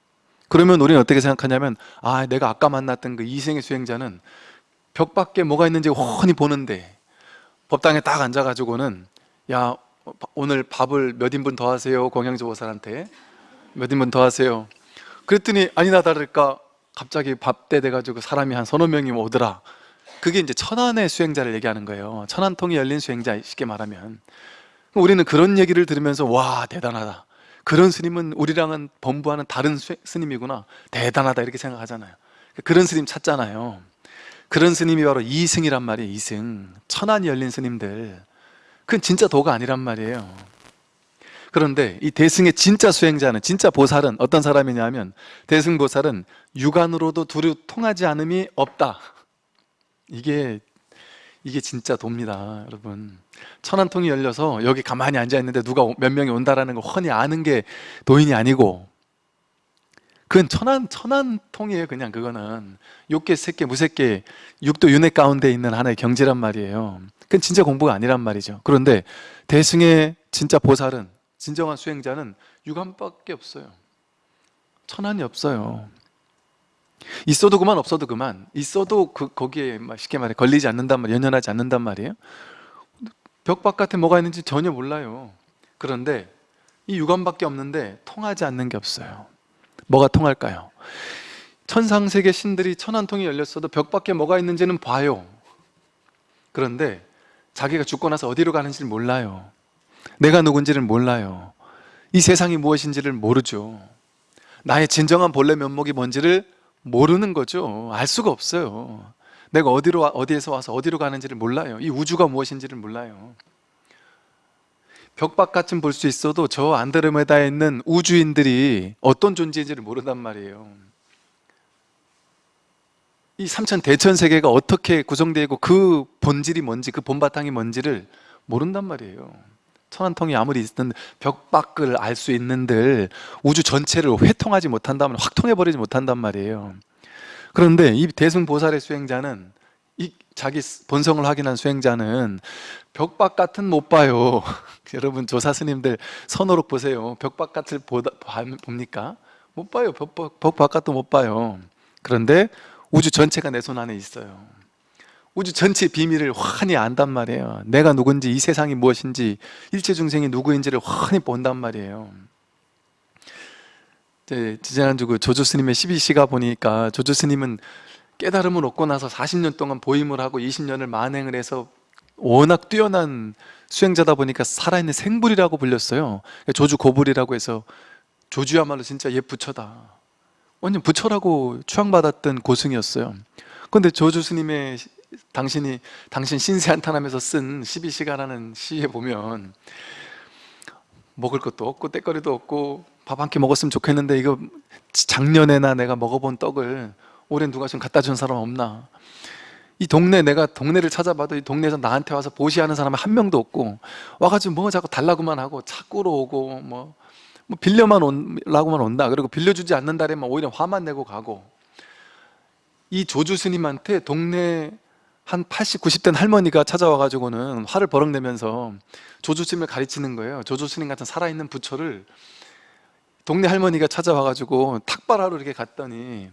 그러면 우리는 어떻게 생각하냐면 아 내가 아까 만났던 그 이생의 수행자는 벽 밖에 뭐가 있는지 훤히 보는데 법당에 딱 앉아가지고는 야 오늘 밥을 몇 인분 더 하세요? 공양조 보살한테. 몇 인분 더 하세요? 그랬더니 아니나 다를까? 갑자기 밥때 돼가지고 사람이 한 서너 명이 오더라. 그게 이제 천안의 수행자를 얘기하는 거예요. 천안통이 열린 수행자 쉽게 말하면. 우리는 그런 얘기를 들으면서 와 대단하다 그런 스님은 우리랑은 범부하는 다른 수- 스님이구나. 대단하다 이렇게 생각하잖아요. 그런 스님 찾잖아요. 그런 스님이 바로 이승이란 말이에요 이승. 천안이 열린 스님들. 그건 진짜 도가 아니란 말이에요. 그런데 이 대승의 진짜 수행자는 진짜 보살은 어떤 사람이냐면 대승보살은 육안으로도 두루 통하지 않음이 없다. 이게 이게 진짜 도입니다 여러분. 천안 통이 열려서 여기 가만히 앉아 있는데 누가 오- 몇 명이 온다라는 걸 훤히 아는 게 도인이 아니고 그건 천안 천안 통이에요 그냥. 그거는 욕계 새끼 무새끼 육도 윤회 가운데 있는 하나의 경지란 말이에요. 그건 진짜 공부가 아니란 말이죠. 그런데 대승의 진짜 보살은 진정한 수행자는 육안밖에 없어요. 천안이 없어요 있어도 그만 없어도 그만. 있어도 그 거기에 막 쉽게 말해 걸리지 않는단 말 연연하지 않는단 말이에요. 벽 바깥에 뭐가 있는지 전혀 몰라요. 그런데 이 육안밖에 없는데 통하지 않는 게 없어요. 뭐가 통할까요? 천상세계 신들이 천안 통이 열렸어도 벽 밖에 뭐가 있는지는 봐요. 그런데 자기가 죽고 나서 어디로 가는지를 몰라요. 내가 누군지를 몰라요. 이 세상이 무엇인지를 모르죠. 나의 진정한 본래 면목이 뭔지를 모르는 거죠. 알 수가 없어요. 내가 어디로 와- 어디에서 와서 어디로 가는지를 몰라요. 이 우주가 무엇인지를 몰라요. 벽밖같은 볼 수 있어도 저 안드로메다에 있는 우주인들이 어떤 존재인지를 모른단 말이에요. 이 삼천 대천 세계가 어떻게 구성되어 있고 그 본질이 뭔지 그 본바탕이 뭔지를 모른단 말이에요 천안통이 아무리 있든 벽 밖을 알 수 있는들 우주 전체를 회통하지 못한다면 확 통해버리지 못한단 말이에요. 그런데 이 대승보살의 수행자는 이 자기 본성을 확인한 수행자는 벽 바깥은 못 봐요. 여러분 조사 스님들 선호록 보세요. 벽 바깥을 보다, 봐- 봅니까? 못 봐요. 벽, 벽, 벽 바깥도 못 봐요. 그런데 우주 전체가 내 손 안에 있어요 우주 전체 비밀을 환히 안단 말이에요. 내가 누군지 이 세상이 무엇인지 일체 중생이 누구인지를 환히 본단 말이에요. 지난주 그 조조 스님의 12시가 보니까 조조 스님은 깨달음을 얻고 나서 40년 동안 보임을 하고 20년을 만행을 해서 워낙 뛰어난 수행자다 보니까 살아있는 생불이라고 불렸어요. 조주 고불이라고 해서 조주야말로 진짜 옛 부처다. 완전 부처라고 추앙받았던 고승이었어요. 그런데 조주 스님의 시- 당신이 당신 신세 한탄하면서 쓴 12시가라는 시에 보면 먹을 것도 없고 때거리도 없고 밥 한 끼 먹었으면 좋겠는데 이거 작년에나 내가 먹어본 떡을 올해 누가 좀 갖다 준 사람 없나? 이 동네 내가 동네를 찾아봐도 이 동네에서 나한테 와서 보시하는 사람은 한 명도 없고 와가지고 뭐 자꾸 달라고만 하고 차꾸로 오고 뭐, 뭐 빌려만 온라고만 온다. 그리고 빌려주지 않는 달에만 오히려 화만 내고 가고. 이 조주 스님한테 동네 한 80, 90된 할머니가 찾아와가지고는 화를 버럭 내면서 조주 스님을 가르치는 거예요. 조주 스님 같은 살아있는 부처를 동네 할머니가 찾아와가지고 탁발하러 이렇게 갔더니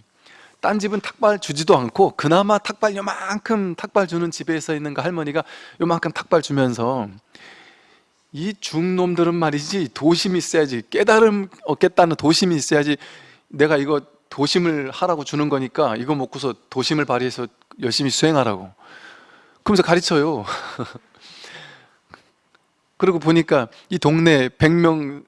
딴 집은 탁발 주지도 않고 그나마 탁발 요만큼 탁발 주는 집에서 있는 그 할머니가 요만큼 탁발 주면서 이 중놈들은 말이지 도심이 있어야지 깨달음 얻겠다는 도심이 있어야지 내가 이거 도심을 하라고 주는 거니까 이거 먹고서 도심을 발휘해서 열심히 수행하라고. 그러면서 가르쳐요. 그리고 보니까 이 동네 100명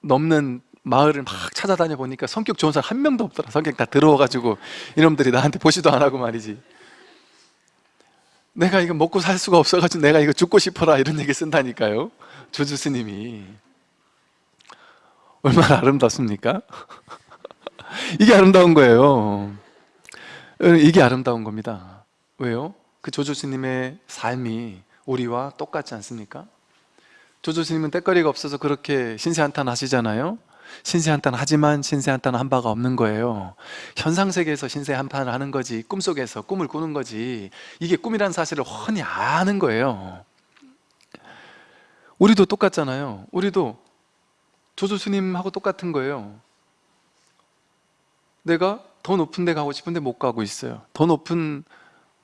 넘는 마을을 막 찾아다녀 보니까 성격 좋은 사람 한 명도 없더라. 성격 다 더러워가지고 이놈들이 나한테 보지도 안 하고 말이지. 내가 이거 먹고 살 수가 없어가지고 내가 이거 죽고 싶어라 이런 얘기 쓴다니까요. 조주 스님이. 얼마나 아름답습니까? 이게 아름다운 거예요. 이게 아름다운 겁니다. 왜요? 그 조조스님의 삶이 우리와 똑같지 않습니까? 조조스님은 때거리가 없어서 그렇게 신세한탄 하시잖아요. 신세한탄 하지만 신세한탄 한 바가 없는 거예요. 현상세계에서 신세한탄을 하는 거지 꿈속에서 꿈을 꾸는 거지 이게 꿈이라는 사실을 훤히 아는 거예요. 우리도 똑같잖아요. 우리도 조조스님하고 똑같은 거예요. 내가 더 높은 데 가고 싶은데 못 가고 있어요. 더 높은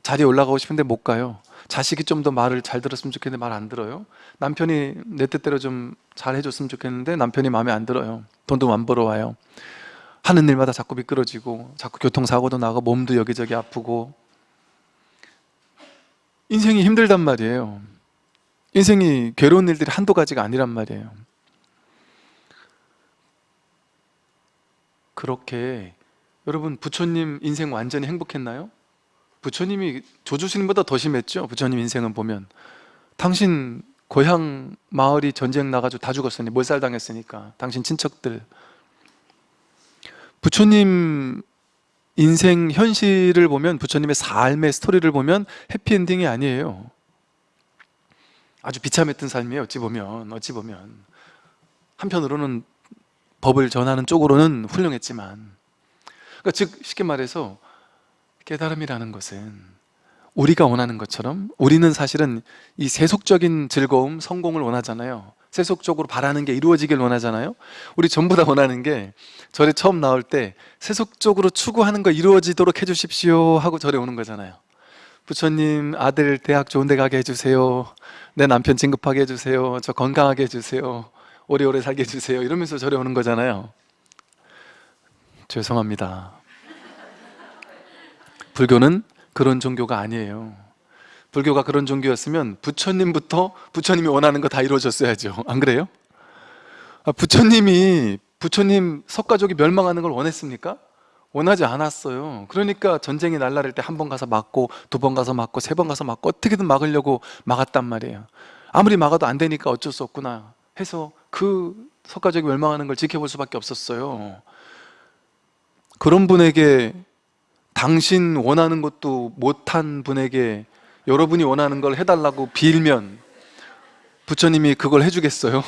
자리에 올라가고 싶은데 못 가요. 자식이 좀 더 말을 잘 들었으면 좋겠는데 말 안 들어요. 남편이 내 뜻대로 좀 잘 해줬으면 좋겠는데 남편이 마음에 안 들어요. 돈도 안 벌어와요. 하는 일마다 자꾸 미끄러지고 자꾸 교통사고도 나고 몸도 여기저기 아프고 인생이 힘들단 말이에요. 인생이 괴로운 일들이 한두 가지가 아니란 말이에요. 그렇게 여러분 부처님 인생 완전히 행복했나요? 부처님이 조주스님보다 더 심했죠? 부처님 인생은 보면. 당신 고향 마을이 전쟁 나가지고 다 죽었으니 몰살당했으니까. 당신 친척들. 부처님 인생 현실을 보면 부처님의 삶의 스토리를 보면 해피엔딩이 아니에요. 아주 비참했던 삶이에요 어찌 보면 어찌 보면. 한편으로는 법을 전하는 쪽으로는 훌륭했지만 그러니까 즉 쉽게 말해서 깨달음이라는 것은 우리가 원하는 것처럼 우리는 사실은 이 세속적인 즐거움, 성공을 원하잖아요. 세속적으로 바라는 게 이루어지길 원하잖아요. 우리 전부 다 원하는 게 절에 처음 나올 때 세속적으로 추구하는 거 이루어지도록 해주십시오 하고 절에 오는 거잖아요. 부처님 아들 대학 좋은 데 가게 해주세요. 내 남편 진급하게 해주세요. 저 건강하게 해주세요. 오래오래 살게 해주세요. 이러면서 절에 오는 거잖아요. 죄송합니다 불교는 그런 종교가 아니에요. 불교가 그런 종교였으면 부처님부터 부처님이 원하는 거 다 이루어졌어야죠. 안 그래요? 아, 부처님이 부처님 석가족이 멸망하는 걸 원했습니까? 원하지 않았어요. 그러니까 전쟁이 날라릴 때 한 번 가서 막고 두 번 가서 막고 세 번 가서 막고 어떻게든 막으려고 막았단 말이에요. 아무리 막아도 안 되니까 어쩔 수 없구나 해서 그 석가족이 멸망하는 걸 지켜볼 수밖에 없었어요. 그런 분에게 당신 원하는 것도 못한 분에게 여러분이 원하는 걸 해달라고 빌면 부처님이 그걸 해주겠어요?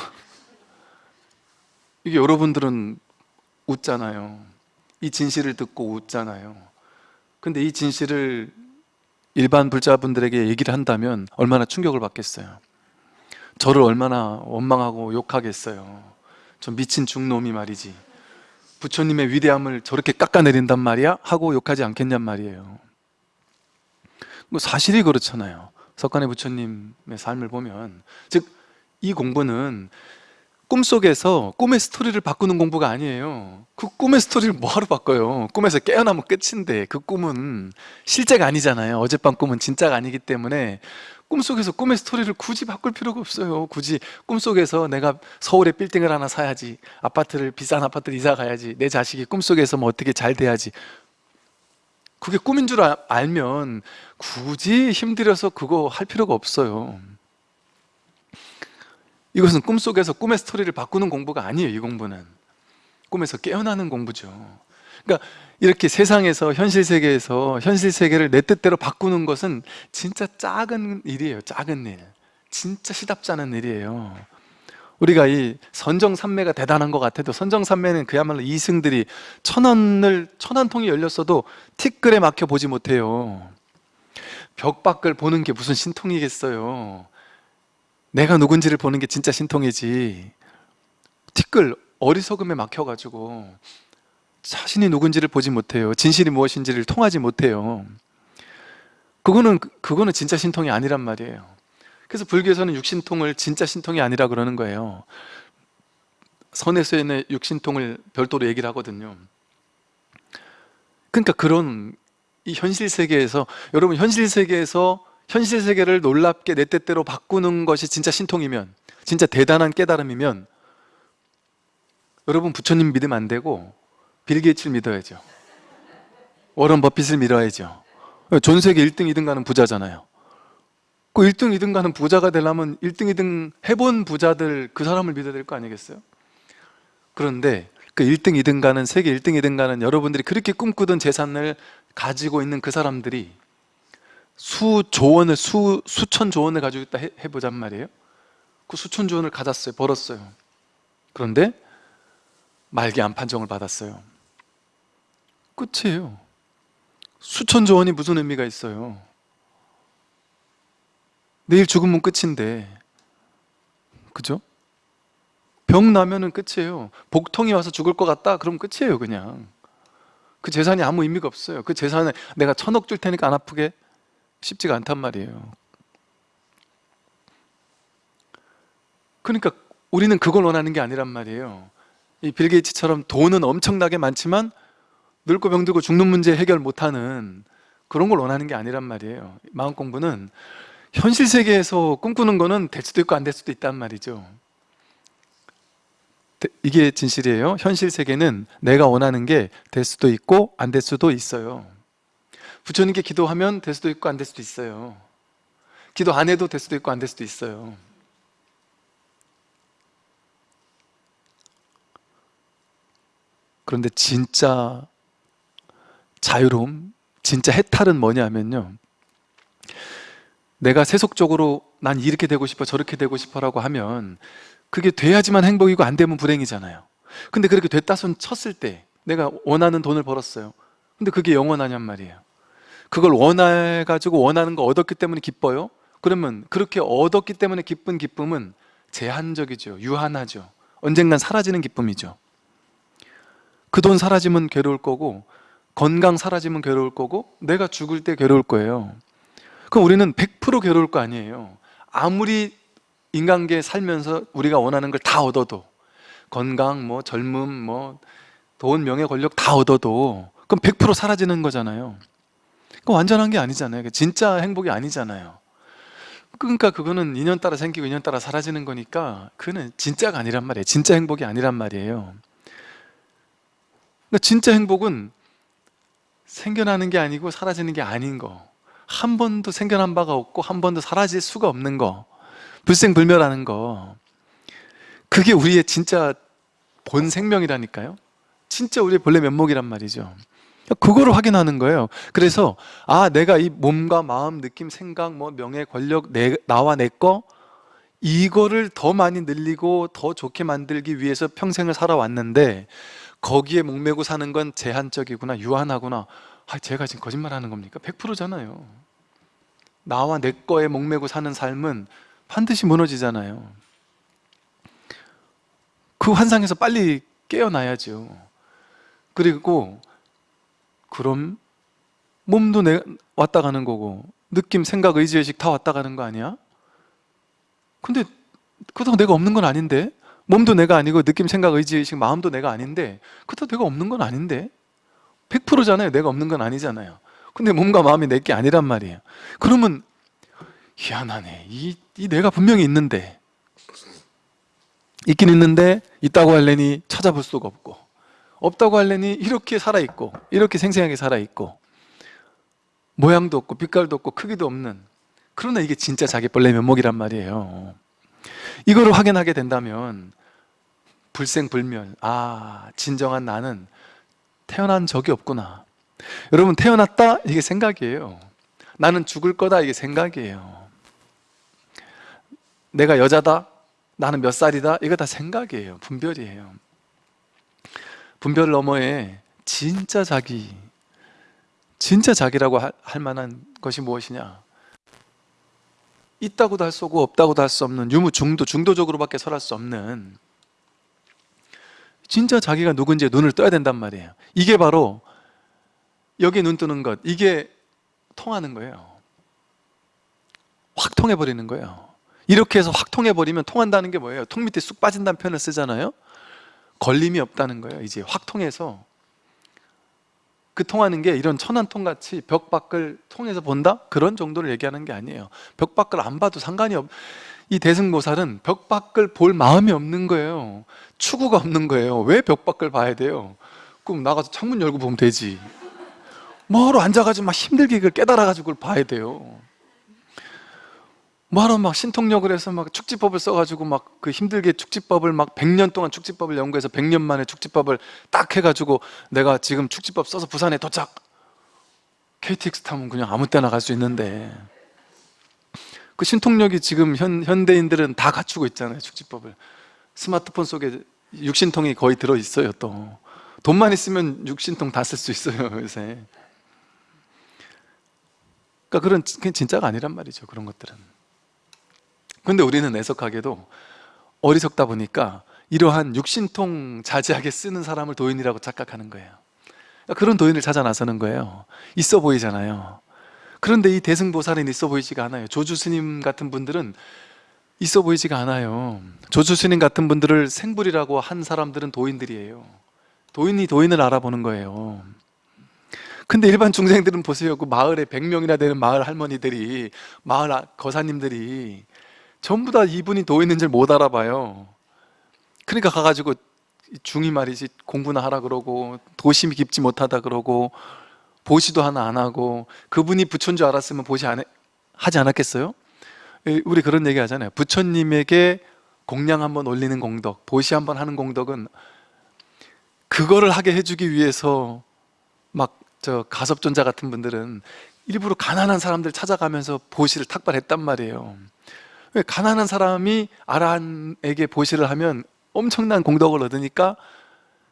이게 여러분들은 웃잖아요. 이 진실을 듣고 웃잖아요. 근데 이 진실을 일반 불자분들에게 얘기를 한다면 얼마나 충격을 받겠어요? 저를 얼마나 원망하고 욕하겠어요? 저 미친 중놈이 말이지 부처님의 위대함을 저렇게 깎아내린단 말이야? 하고 욕하지 않겠냔 말이에요. 뭐 사실이 그렇잖아요. 석간의 부처님의 삶을 보면. 즉 이 공부는 꿈속에서 꿈의 스토리를 바꾸는 공부가 아니에요. 그 꿈의 스토리를 뭐하러 바꿔요? 꿈에서 깨어나면 끝인데 그 꿈은 실제가 아니잖아요. 어젯밤 꿈은 진짜가 아니기 때문에 꿈속에서 꿈의 스토리를 굳이 바꿀 필요가 없어요. 굳이 꿈속에서 내가 서울에 빌딩을 하나 사야지 아파트를 비싼 아파트를 이사 가야지 내 자식이 꿈속에서 뭐 어떻게 잘 돼야지. 그게 꿈인 줄 아- 알면 굳이 힘들여서 그거 할 필요가 없어요. 이것은 꿈속에서 꿈의 스토리를 바꾸는 공부가 아니에요 이 공부는. 꿈에서 깨어나는 공부죠 그러니까 이렇게 세상에서 현실 세계에서 현실 세계를 내 뜻대로 바꾸는 것은 진짜 작은 일이에요 작은 일. 진짜 시답지 않은 일이에요. 우리가 이 선정산매가 대단한 것 같아도 선정산매는 그야말로 이승들이 천 원을 천원 통이 열렸어도 티끌에 막혀 보지 못해요. 벽 밖을 보는 게 무슨 신통이겠어요? 내가 누군지를 보는 게 진짜 신통이지. 티끌 어리석음에 막혀가지고 자신이 누군지를 보지 못해요. 진실이 무엇인지를 통하지 못해요. 그거는 그거는 진짜 신통이 아니란 말이에요. 그래서 불교에서는 육신통을 진짜 신통이 아니라 그러는 거예요. 선에서의 육신통을 별도로 얘기를 하거든요. 그러니까 그런 이 현실 세계에서 여러분 현실 세계에서 현실 세계를 놀랍게 내 뜻대로 바꾸는 것이 진짜 신통이면 진짜 대단한 깨달음이면 여러분 부처님 믿으면 안 되고 빌 게이츠를 믿어야죠 워런 버핏을 믿어야죠 전 세계 1등, 2등 가는 부자잖아요 그 1등, 2등 가는 부자가 되려면 1등, 2등 해본 부자들 그 사람을 믿어야 될 거 아니겠어요? 그런데 그 1등, 2등 가는 세계 1등, 2등 가는 여러분들이 그렇게 꿈꾸던 재산을 가지고 있는 그 사람들이 수조 원을 수 수천 조 원을 가지고 있다 해, 해보잔 말이에요. 그 수천 조 원을 가졌어요. 벌었어요. 그런데 말기 암 판정을 받았어요. 끝이에요. 수천조 원이 무슨 의미가 있어요? 내일 죽으면 끝인데, 그죠? 병 나면은 끝이에요. 복통이 와서 죽을 것 같다? 그럼 끝이에요, 그냥. 그 재산이 아무 의미가 없어요. 그 재산에 내가 천억 줄 테니까 안 아프게 쉽지가 않단 말이에요. 그러니까 우리는 그걸 원하는 게 아니란 말이에요. 이 빌 게이츠처럼 돈은 엄청나게 많지만 늙고 병들고 죽는 문제 해결 못하는 그런 걸 원하는 게 아니란 말이에요. 마음 공부는 현실 세계에서 꿈꾸는 거는 될 수도 있고 안 될 수도 있단 말이죠. 대- 이게 진실이에요. 현실 세계는 내가 원하는 게 될 수도 있고 안 될 수도 있어요. 부처님께 기도하면 될 수도 있고 안 될 수도 있어요. 기도 안 해도 될 수도 있고 안 될 수도 있어요. 그런데 진짜 자유로움, 진짜 해탈은 뭐냐면요. 내가 세속적으로 난 이렇게 되고 싶어 저렇게 되고 싶어 라고 하면 그게 돼야지만 행복이고 안 되면 불행이잖아요. 근데 그렇게 됐다 손 쳤을 때 내가 원하는 돈을 벌었어요. 근데 그게 영원하냔 말이에요. 그걸 원해가지고 원하는 거 얻었기 때문에 기뻐요? 그러면 그렇게 얻었기 때문에 기쁜 기쁨은 제한적이죠. 유한하죠. 언젠간 사라지는 기쁨이죠. 그 돈 사라지면 괴로울 거고 건강 사라지면 괴로울 거고 내가 죽을 때 괴로울 거예요. 그럼 우리는 100% 괴로울 거 아니에요. 아무리 인간계 살면서 우리가 원하는 걸 다 얻어도 건강, 뭐 젊음, 뭐 돈, 명예, 권력 다 얻어도 그럼 100% 사라지는 거잖아요. 그 완전한 게 아니잖아요. 진짜 행복이 아니잖아요. 그러니까 그거는 인연 따라 생기고 인연 따라 사라지는 거니까 그는 진짜가 아니란 말이에요. 진짜 행복이 아니란 말이에요. 그러니까 진짜 행복은 생겨나는 게 아니고 사라지는 게 아닌 거. 한 번도 생겨난 바가 없고 한 번도 사라질 수가 없는 거. 불생불멸하는 거. 그게 우리의 진짜 본 생명이라니까요. 진짜 우리의 본래 면목이란 말이죠. 그거를 확인하는 거예요. 그래서 아 내가 이 몸과 마음, 느낌, 생각, 뭐 명예, 권력, 내, 나와 내 거 이거를 더 많이 늘리고 더 좋게 만들기 위해서 평생을 살아왔는데 거기에 목매고 사는 건 제한적이구나, 유한하구나. 아, 제가 지금 거짓말하는 겁니까? 100%잖아요. 나와 내 거에 목매고 사는 삶은 반드시 무너지잖아요. 그 환상에서 빨리 깨어나야죠. 그리고 그럼 몸도 내 왔다 가는 거고 느낌, 생각, 의지, 의식 다 왔다 가는 거 아니야? 근데 그렇다고 내가 없는 건 아닌데 몸도 내가 아니고 느낌, 생각, 의지, 의식, 마음도 내가 아닌데 그렇다고 내가 없는 건 아닌데 100%잖아요. 내가 없는 건 아니잖아요. 근데 몸과 마음이 내 게 아니란 말이에요. 그러면 희한하네. 이, 이 내가 분명히 있는데 있긴 있는데 있다고 할래니 찾아볼 수가 없고 없다고 할래니 이렇게 살아있고 이렇게 생생하게 살아있고 모양도 없고 빛깔도 없고 크기도 없는 그러나 이게 진짜 자기 본래 면목이란 말이에요 이거를 확인하게 된다면 불생불멸 아 진정한 나는 태어난 적이 없구나. 여러분 태어났다? 이게 생각이에요. 나는 죽을 거다? 이게 생각이에요. 내가 여자다? 나는 몇 살이다? 이거 다 생각이에요. 분별이에요. 분별 너머에 진짜 자기 진짜 자기라고 할, 할 만한 것이 무엇이냐 있다고도 할 수 없고 없다고도 할 수 없는 유무 중도 중도적으로밖에 설할 수 없는 진짜 자기가 누군지에 눈을 떠야 된단 말이에요. 이게 바로 여기에 눈 뜨는 것 이게 통하는 거예요. 확 통해버리는 거예요. 이렇게 해서 확 통해버리면 통한다는 게 뭐예요? 통 밑에 쑥 빠진다는 표현을 쓰잖아요? 걸림이 없다는 거예요 이제. 확 통해서 그 통하는 게 이런 천안통 같이 벽 밖을 통해서 본다? 그런 정도를 얘기하는 게 아니에요. 벽 밖을 안 봐도 상관이 없... 이 대승보살은 벽 밖을 볼 마음이 없는 거예요. 추구가 없는 거예요. 왜 벽 밖을 봐야 돼요? 그럼 나가서 창문 열고 보면 되지. 뭐하러 앉아가지고 막 힘들게 그걸 깨달아가지고 그걸 봐야 돼요 뭐하러 막 신통력을 해서 막 축지법을 써가지고 막 그 힘들게 축지법을 막 100년 동안 축지법을 연구해서 100년 만에 축지법을 딱 해가지고 내가 지금 축지법 써서 부산에 도착. KTX 타면 그냥 아무 때나 갈 수 있는데. 그 신통력이 지금 현, 현대인들은 다 갖추고 있잖아요 축지법을. 스마트폰 속에 육신통이 거의 들어있어요 또. 돈만 있으면 육신통 다 쓸 수 있어요 요새. 그러니까 그런 진짜가 아니란 말이죠 그런 것들은 근데 우리는 애석하게도 어리석다 보니까 이러한 육신통 자제하게 쓰는 사람을 도인이라고 착각하는 거예요. 그러니까 그런 도인을 찾아 나서는 거예요. 있어 보이잖아요. 그런데 이 대승보살은 있어 보이지가 않아요. 조주 스님 같은 분들은 있어 보이지가 않아요. 조주 스님 같은 분들을 생불이라고 한 사람들은 도인들이에요. 도인이 도인을 알아보는 거예요. 근데 일반 중생들은 보세요. 그 마을에 100명이나 되는 마을 할머니들이 마을 아- 거사님들이 전부 다 이분이 도인인 줄못 알아봐요. 그러니까 가가지고 중이 말이지 공부나 하라 그러고 도심이 깊지 못하다 그러고 보시도 하나 안 하고 그분이 부처인 줄 알았으면 보시 안 해, 하지 않았겠어요? 에, 우리 그런 얘기 하잖아요. 부처님에게 공량 한번 올리는 공덕 보시 한번 하는 공덕은 그거를 하게 해주기 위해서 막 저 가섭존자 같은 분들은 일부러 가난한 사람들 찾아가면서 보시를 탁발했단 말이에요 왜 가난한 사람이 아란에게 보시를 하면 엄청난 공덕을 얻으니까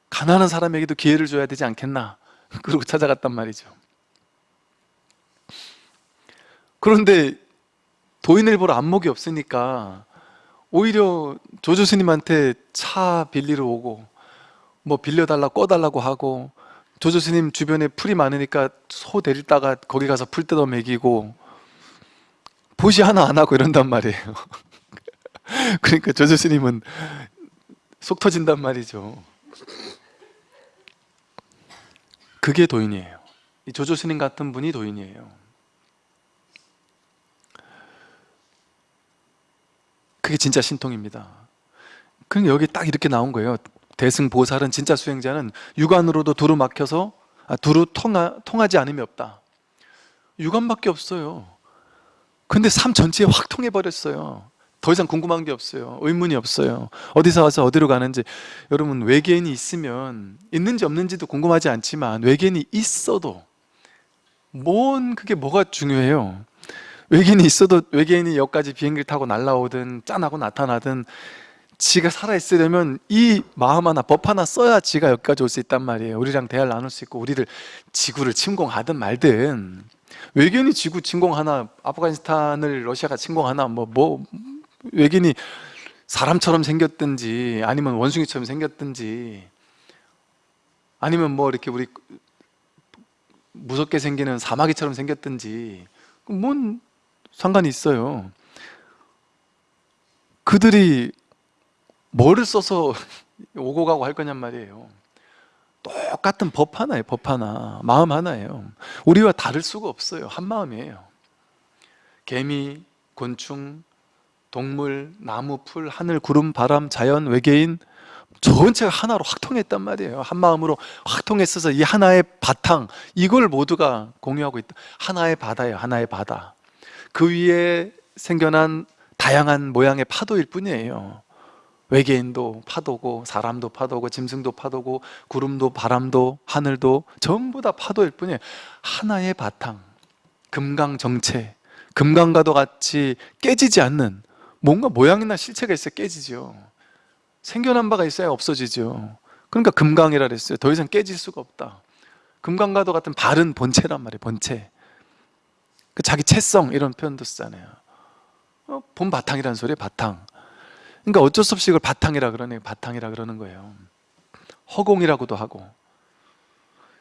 가난한 사람에게도 기회를 줘야 되지 않겠나 그러고 찾아갔단 말이죠. 그런데 도인을 보러 안목이 없으니까 오히려 조조 스님한테 차 빌리러 오고 뭐 빌려달라 꺼달라고 하고 조조 스님 주변에 풀이 많으니까 소 데리다가 거기 가서 풀 뜯어 먹이고 보시 하나 안 하고 이런단 말이에요. 그러니까 조조 스님은 속 터진단 말이죠. 그게 도인이에요. 이 조조 스님 같은 분이 도인이에요. 그게 진짜 신통입니다. 그러니까 여기 딱 이렇게 나온 거예요. 대승보살은 진짜 수행자는 육안으로도 두루 막혀서 아, 두루 통하, 통하지 않음이 없다. 육안밖에 없어요 근데 삶 전체에 확 통해버렸어요. 더 이상 궁금한 게 없어요. 의문이 없어요. 어디서 와서 어디로 가는지. 여러분 외계인이 있으면 있는지 없는지도 궁금하지 않지만 외계인이 있어도 뭔 그게 뭐가 중요해요? 외계인이 있어도 외계인이 여기까지 비행기를 타고 날라오든 짠하고 나타나든 지가 살아있으려면 이 마음 하나 법 하나 써야 지가 여기까지 올 수 있단 말이에요. 우리랑 대화를 나눌 수 있고 우리를 지구를 침공하든 말든 외계인이 지구 침공하나 아프가니스탄을 러시아가 침공하나 뭐, 뭐 외계인이 사람처럼 생겼든지 아니면 원숭이처럼 생겼든지 아니면 뭐 이렇게 우리 무섭게 생기는 사마귀처럼 생겼든지 뭔 상관이 있어요? 그들이 뭐를 써서 오고 가고 할 거냔 말이에요 똑같은 법 하나예요 법 하나. 마음 하나예요. 우리와 다를 수가 없어요. 한 마음이에요. 개미, 곤충, 동물, 나무, 풀, 하늘, 구름, 바람, 자연, 외계인 전체가 하나로 확 통했단 말이에요. 한 마음으로 확 통했어서 이 하나의 바탕 이걸 모두가 공유하고 있다. 하나의 바다예요 하나의 바다. 그 위에 생겨난 다양한 모양의 파도일 뿐이에요 외계인도 파도고 사람도 파도고 짐승도 파도고 구름도 바람도 하늘도 전부 다 파도일 뿐이에요. 하나의 바탕 금강정체 금강과도 같이 깨지지 않는 뭔가 모양이나 실체가 있어야 깨지죠. 생겨난 바가 있어야 없어지죠. 그러니까 금강이라 그랬어요. 더 이상 깨질 수가 없다. 금강과도 같은 바른 본체란 말이에요 본체. 그 자기 체성 이런 표현도 쓰잖아요. 어, 본 바탕이라는 소리예요 바탕 그러니까 어쩔 수 없이 이걸 바탕이라 그러네요 바탕이라 그러는 거예요. 허공이라고도 하고.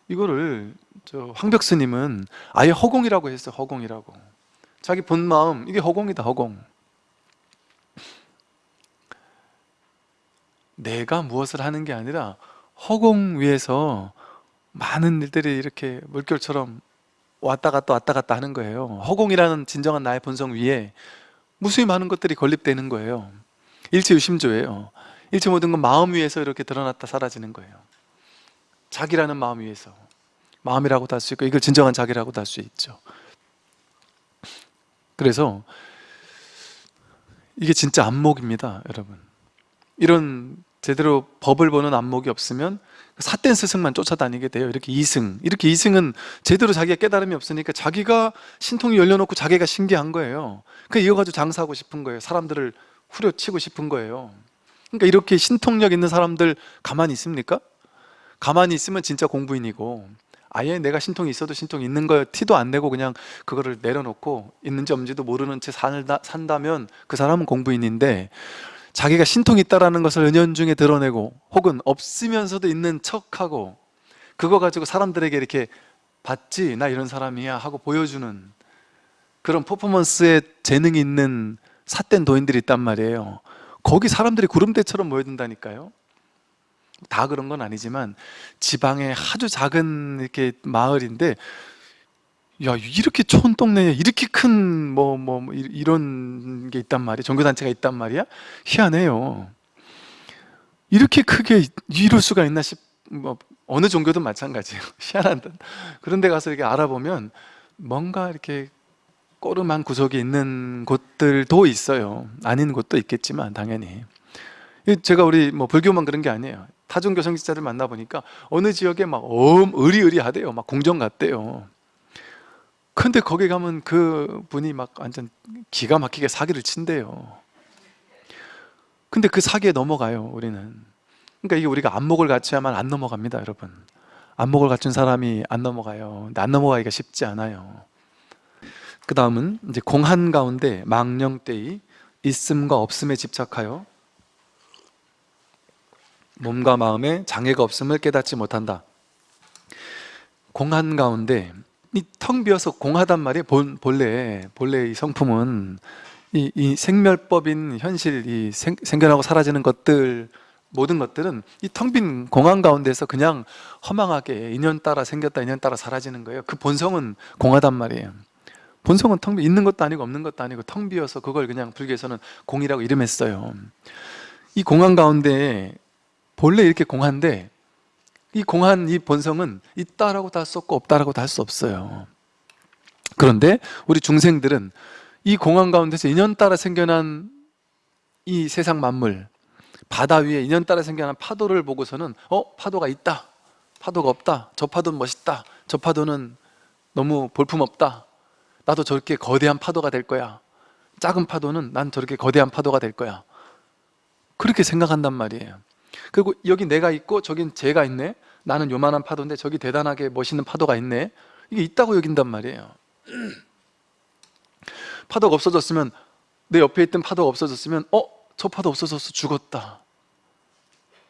이거를 저 황벽스님은 아예 허공이라고 했어요 허공이라고. 자기 본 마음 이게 허공이다 허공. 내가 무엇을 하는 게 아니라 허공 위에서 많은 일들이 이렇게 물결처럼 왔다 갔다 왔다 갔다 하는 거예요. 허공이라는 진정한 나의 본성 위에 무수히 많은 것들이 건립되는 거예요 일체 유심조예요. 일체 모든 건 마음 위에서 이렇게 드러났다 사라지는 거예요. 자기라는 마음 위에서. 마음이라고도 할 수 있고 이걸 진정한 자기라고도 할 수 있죠. 그래서 이게 진짜 안목입니다 여러분. 이런 제대로 법을 보는 안목이 없으면 삿된 스승만 쫓아다니게 돼요. 이렇게 이승. 이렇게 이승은 제대로 자기가 깨달음이 없으니까 자기가 신통이 열려놓고 자기가 신기한 거예요. 그 이어가지고 장사하고 싶은 거예요. 사람들을 후려치고 싶은 거예요 그러니까 이렇게 신통력 있는 사람들 가만히 있습니까? 가만히 있으면 진짜 공부인이고 아예 내가 신통이 있어도 신통이 있는 거 티도 안 내고 그냥 그거를 내려놓고 있는지 없는지도 모르는 채 산다, 산다면 그 사람은 공부인인데 자기가 신통이 있다는 것을 은연중에 드러내고 혹은 없으면서도 있는 척하고 그거 가지고 사람들에게 이렇게 봤지 나 이런 사람이야 하고 보여주는 그런 퍼포먼스에 재능이 있는 삿된 도인들이 있단 말이에요. 거기 사람들이 구름대처럼 모여든다니까요. 다 그런 건 아니지만 지방의 아주 작은 이렇게 마을인데 야 이렇게 촌동네에 이렇게 큰뭐뭐 이런 게 있단 말이야? 종교단체가 있단 말이야? 희한해요. 이렇게 크게 이럴 수가 있나 싶 뭐 어느 종교든 마찬가지예요. 희한한 그런 데 가서 이렇게 알아보면 뭔가 이렇게 꼬름한 구석이 있는 곳들도 있어요. 아닌 곳도 있겠지만 당연히. 제가 우리 뭐 불교만 그런 게 아니에요. 타종교 성직자들 만나보니까 어느 지역에 막엄 의리의리하대요. 막 궁정 같대요. 근데 거기 가면 그 분이 막 완전 기가 막히게 사기를 친대요. 근데 그 사기에 넘어가요 우리는. 그러니까 이게 우리가 안목을 갖춰야만 안 넘어갑니다 여러분. 안목을 갖춘 사람이 안 넘어가요. 안 넘어가기가 쉽지 않아요 그 다음은 이제 공한 가운데 망령때의 있음과 없음에 집착하여 몸과 마음에 장애가 없음을 깨닫지 못한다. 공한 가운데 이 텅 비어서 공하단 말이에요. 본, 본래 본래 이 성품은 이, 이 생멸법인 현실 이 생, 생겨나고 사라지는 것들 모든 것들은 이 텅 빈 공한 가운데서 그냥 허망하게 인연 따라 생겼다 인연 따라 사라지는 거예요. 그 본성은 공하단 말이에요 본성은 텅 비, 있는 것도 아니고 없는 것도 아니고 텅 비어서 그걸 그냥 불교에서는 공이라고 이름했어요. 이 공한 가운데 본래 이렇게 공한데 이 공한 이 본성은 있다라고 다 없고 없다라고 다 할 수 없어요. 그런데 우리 중생들은 이 공한 가운데서 인연 따라 생겨난 이 세상 만물 바다 위에 인연 따라 생겨난 파도를 보고서는 어? 파도가 있다. 파도가 없다. 저 파도는 멋있다. 저 파도는 너무 볼품없다 나도 저렇게 거대한 파도가 될 거야. 작은 파도는 난 저렇게 거대한 파도가 될 거야. 그렇게 생각한단 말이에요. 그리고 여기 내가 있고 저긴 제가 있네. 나는 요만한 파도인데 저기 대단하게 멋있는 파도가 있네. 이게 있다고 여긴단 말이에요. 파도가 없어졌으면 내 옆에 있던 파도가 없어졌으면 어? 저 파도 없어져서 죽었다.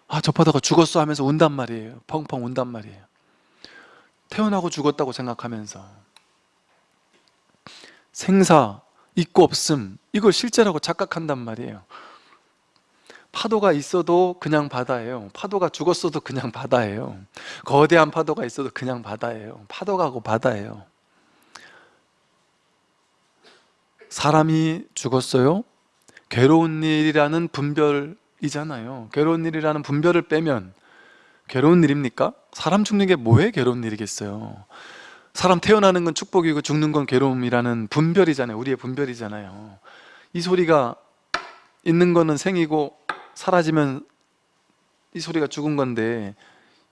아 저 파도가 죽었어 하면서 운단 말이에요. 펑펑 운단 말이에요. 태어나고 죽었다고 생각하면서 생사 있고 없음 이걸 실제라고 착각한단 말이에요. 파도가 있어도 그냥 바다예요. 파도가 죽었어도 그냥 바다예요. 거대한 파도가 있어도 그냥 바다예요. 파도가고 바다예요. 사람이 죽었어요? 괴로운 일이라는 분별이잖아요. 괴로운 일이라는 분별을 빼면 괴로운 일입니까? 사람 죽는 게 뭐에 괴로운 일이겠어요 사람 태어나는 건 축복이고 죽는 건 괴로움이라는 분별이잖아요. 우리의 분별이잖아요. 이 소리가 있는 거는 생이고 사라지면 이 소리가 죽은 건데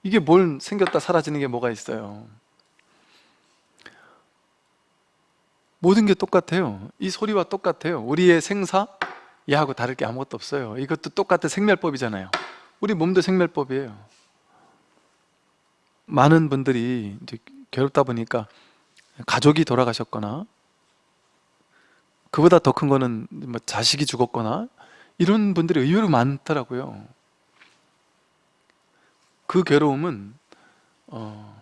이게 뭘 생겼다 사라지는 게 뭐가 있어요? 모든 게 똑같아요. 이 소리와 똑같아요. 우리의 생사? 얘하고 다를 게 아무것도 없어요. 이것도 똑같은 생멸법이잖아요. 우리 몸도 생멸법이에요. 많은 분들이 괴롭다 보니까 가족이 돌아가셨거나 그보다 더 큰 거는 뭐 자식이 죽었거나 이런 분들이 의외로 많더라고요. 그 괴로움은 어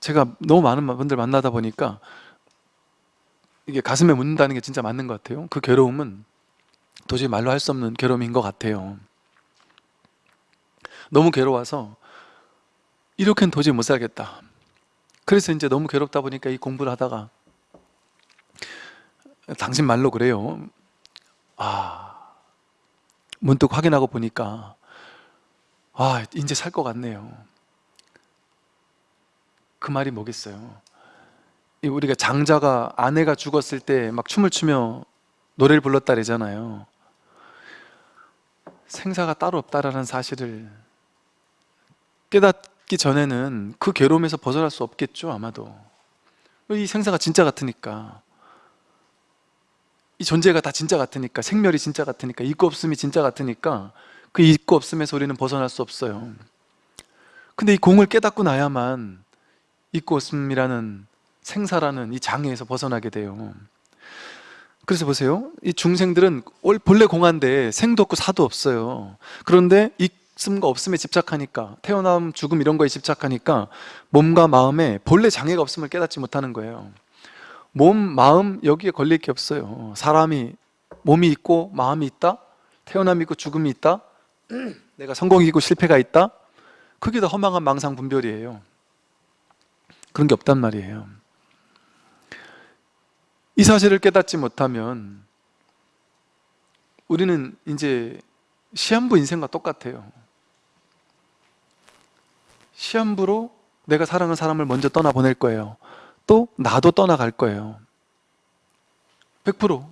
제가 너무 많은 분들 만나다 보니까 이게 가슴에 묻는다는 게 진짜 맞는 것 같아요. 그 괴로움은 도저히 말로 할 수 없는 괴로움인 것 같아요. 너무 괴로워서 이렇게는 도저히 못 살겠다 그래서 이제 너무 괴롭다 보니까 이 공부를 하다가 당신 말로 그래요. 아 문득 확인하고 보니까 아 이제 살 것 같네요. 그 말이 뭐겠어요? 우리가 장자가 아내가 죽었을 때 막 춤을 추며 노래를 불렀다 그러잖아요. 생사가 따로 없다라는 사실을 깨닫 기 전에는 그 괴로움에서 벗어날 수 없겠죠 아마도. 이 생사가 진짜 같으니까. 이 존재가 다 진짜 같으니까 생멸이 진짜 같으니까 있고 없음이 진짜 같으니까 그 있고 없음에서 우리는 벗어날 수 없어요. 근데 이 공을 깨닫고 나야만 있고 없음이라는 생사라는 이 장애에서 벗어나게 돼요. 그래서 보세요. 이 중생들은 올- 본래 공한데 생도 없고 사도 없어요. 그런데 있 음과 없음에 집착하니까 태어남 죽음 이런 거에 집착하니까 몸과 마음에 본래 장애가 없음을 깨닫지 못하는 거예요. 몸, 마음 여기에 걸릴 게 없어요. 사람이 몸이 있고 마음이 있다 태어남이 있고 죽음이 있다 내가 성공이 있고 실패가 있다 그게 다 허망한 망상 분별이에요. 그런 게 없단 말이에요. 이 사실을 깨닫지 못하면 우리는 이제 시한부 인생과 똑같아요 시한부로 내가 사랑하는 사람을 먼저 떠나보낼 거예요. 또 나도 떠나갈 거예요. 100%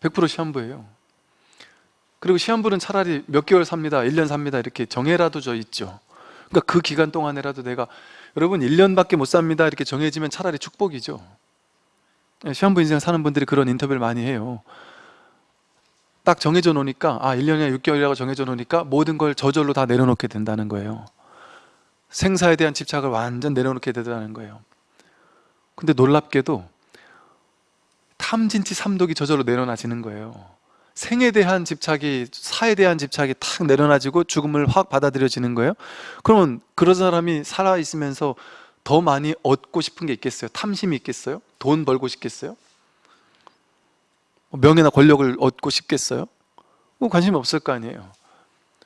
100% 시한부예요. 그리고 시한부는 차라리 몇 개월 삽니다. 1년 삽니다. 이렇게 정해라도 져 있죠. 그러니까 그 기간 동안에라도 내가 여러분 1년밖에 못 삽니다. 이렇게 정해지면 차라리 축복이죠. 예, 시한부 인생 사는 분들이 그런 인터뷰를 많이 해요. 딱 정해져 놓으니까 아 1년이나 6개월이라고 정해져 놓으니까 모든 걸 저절로 다 내려놓게 된다는 거예요 생사에 대한 집착을 완전 내려놓게 되더라는 거예요 근데 놀랍게도 탐진치 삼독이 저절로 내려놔지는 거예요 생에 대한 집착이 사에 대한 집착이 탁 내려놔지고 죽음을 확 받아들여지는 거예요 그러면 그런 사람이 살아있으면서 더 많이 얻고 싶은 게 있겠어요? 탐심이 있겠어요? 돈 벌고 싶겠어요? 뭐 명예나 권력을 얻고 싶겠어요? 뭐 관심이 없을 거 아니에요